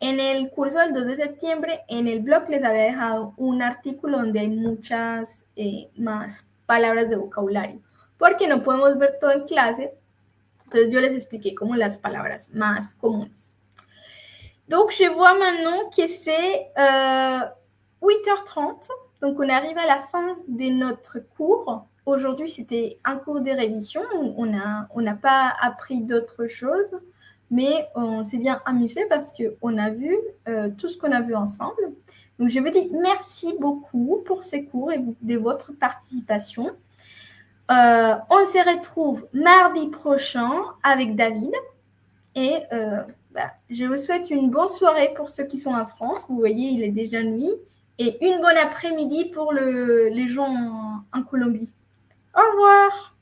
Speaker 2: En el curso del 2 de septiembre, en el blog les había dejado un artículo donde hay muchas eh, más palabras de vocabulario, porque no podemos ver todo en clase, entonces yo les expliqué como las palabras más comunes. Donc je vois maintenant que c'est euh, 8h30, donc on arrive à la fin de notre cours. Aujourd'hui c'était un cours de révision, on n'a on pas appris d'autres choses mais on s'est bien amusé parce qu'on a vu euh, tout ce qu'on a vu ensemble. Donc, je vous dis merci beaucoup pour ces cours et de votre participation. Euh, on se retrouve mardi prochain avec David. Et euh, bah, je vous souhaite une bonne soirée pour ceux qui sont en France. Vous voyez, il est déjà nuit. Et une bonne après-midi pour le, les gens en Colombie. Au revoir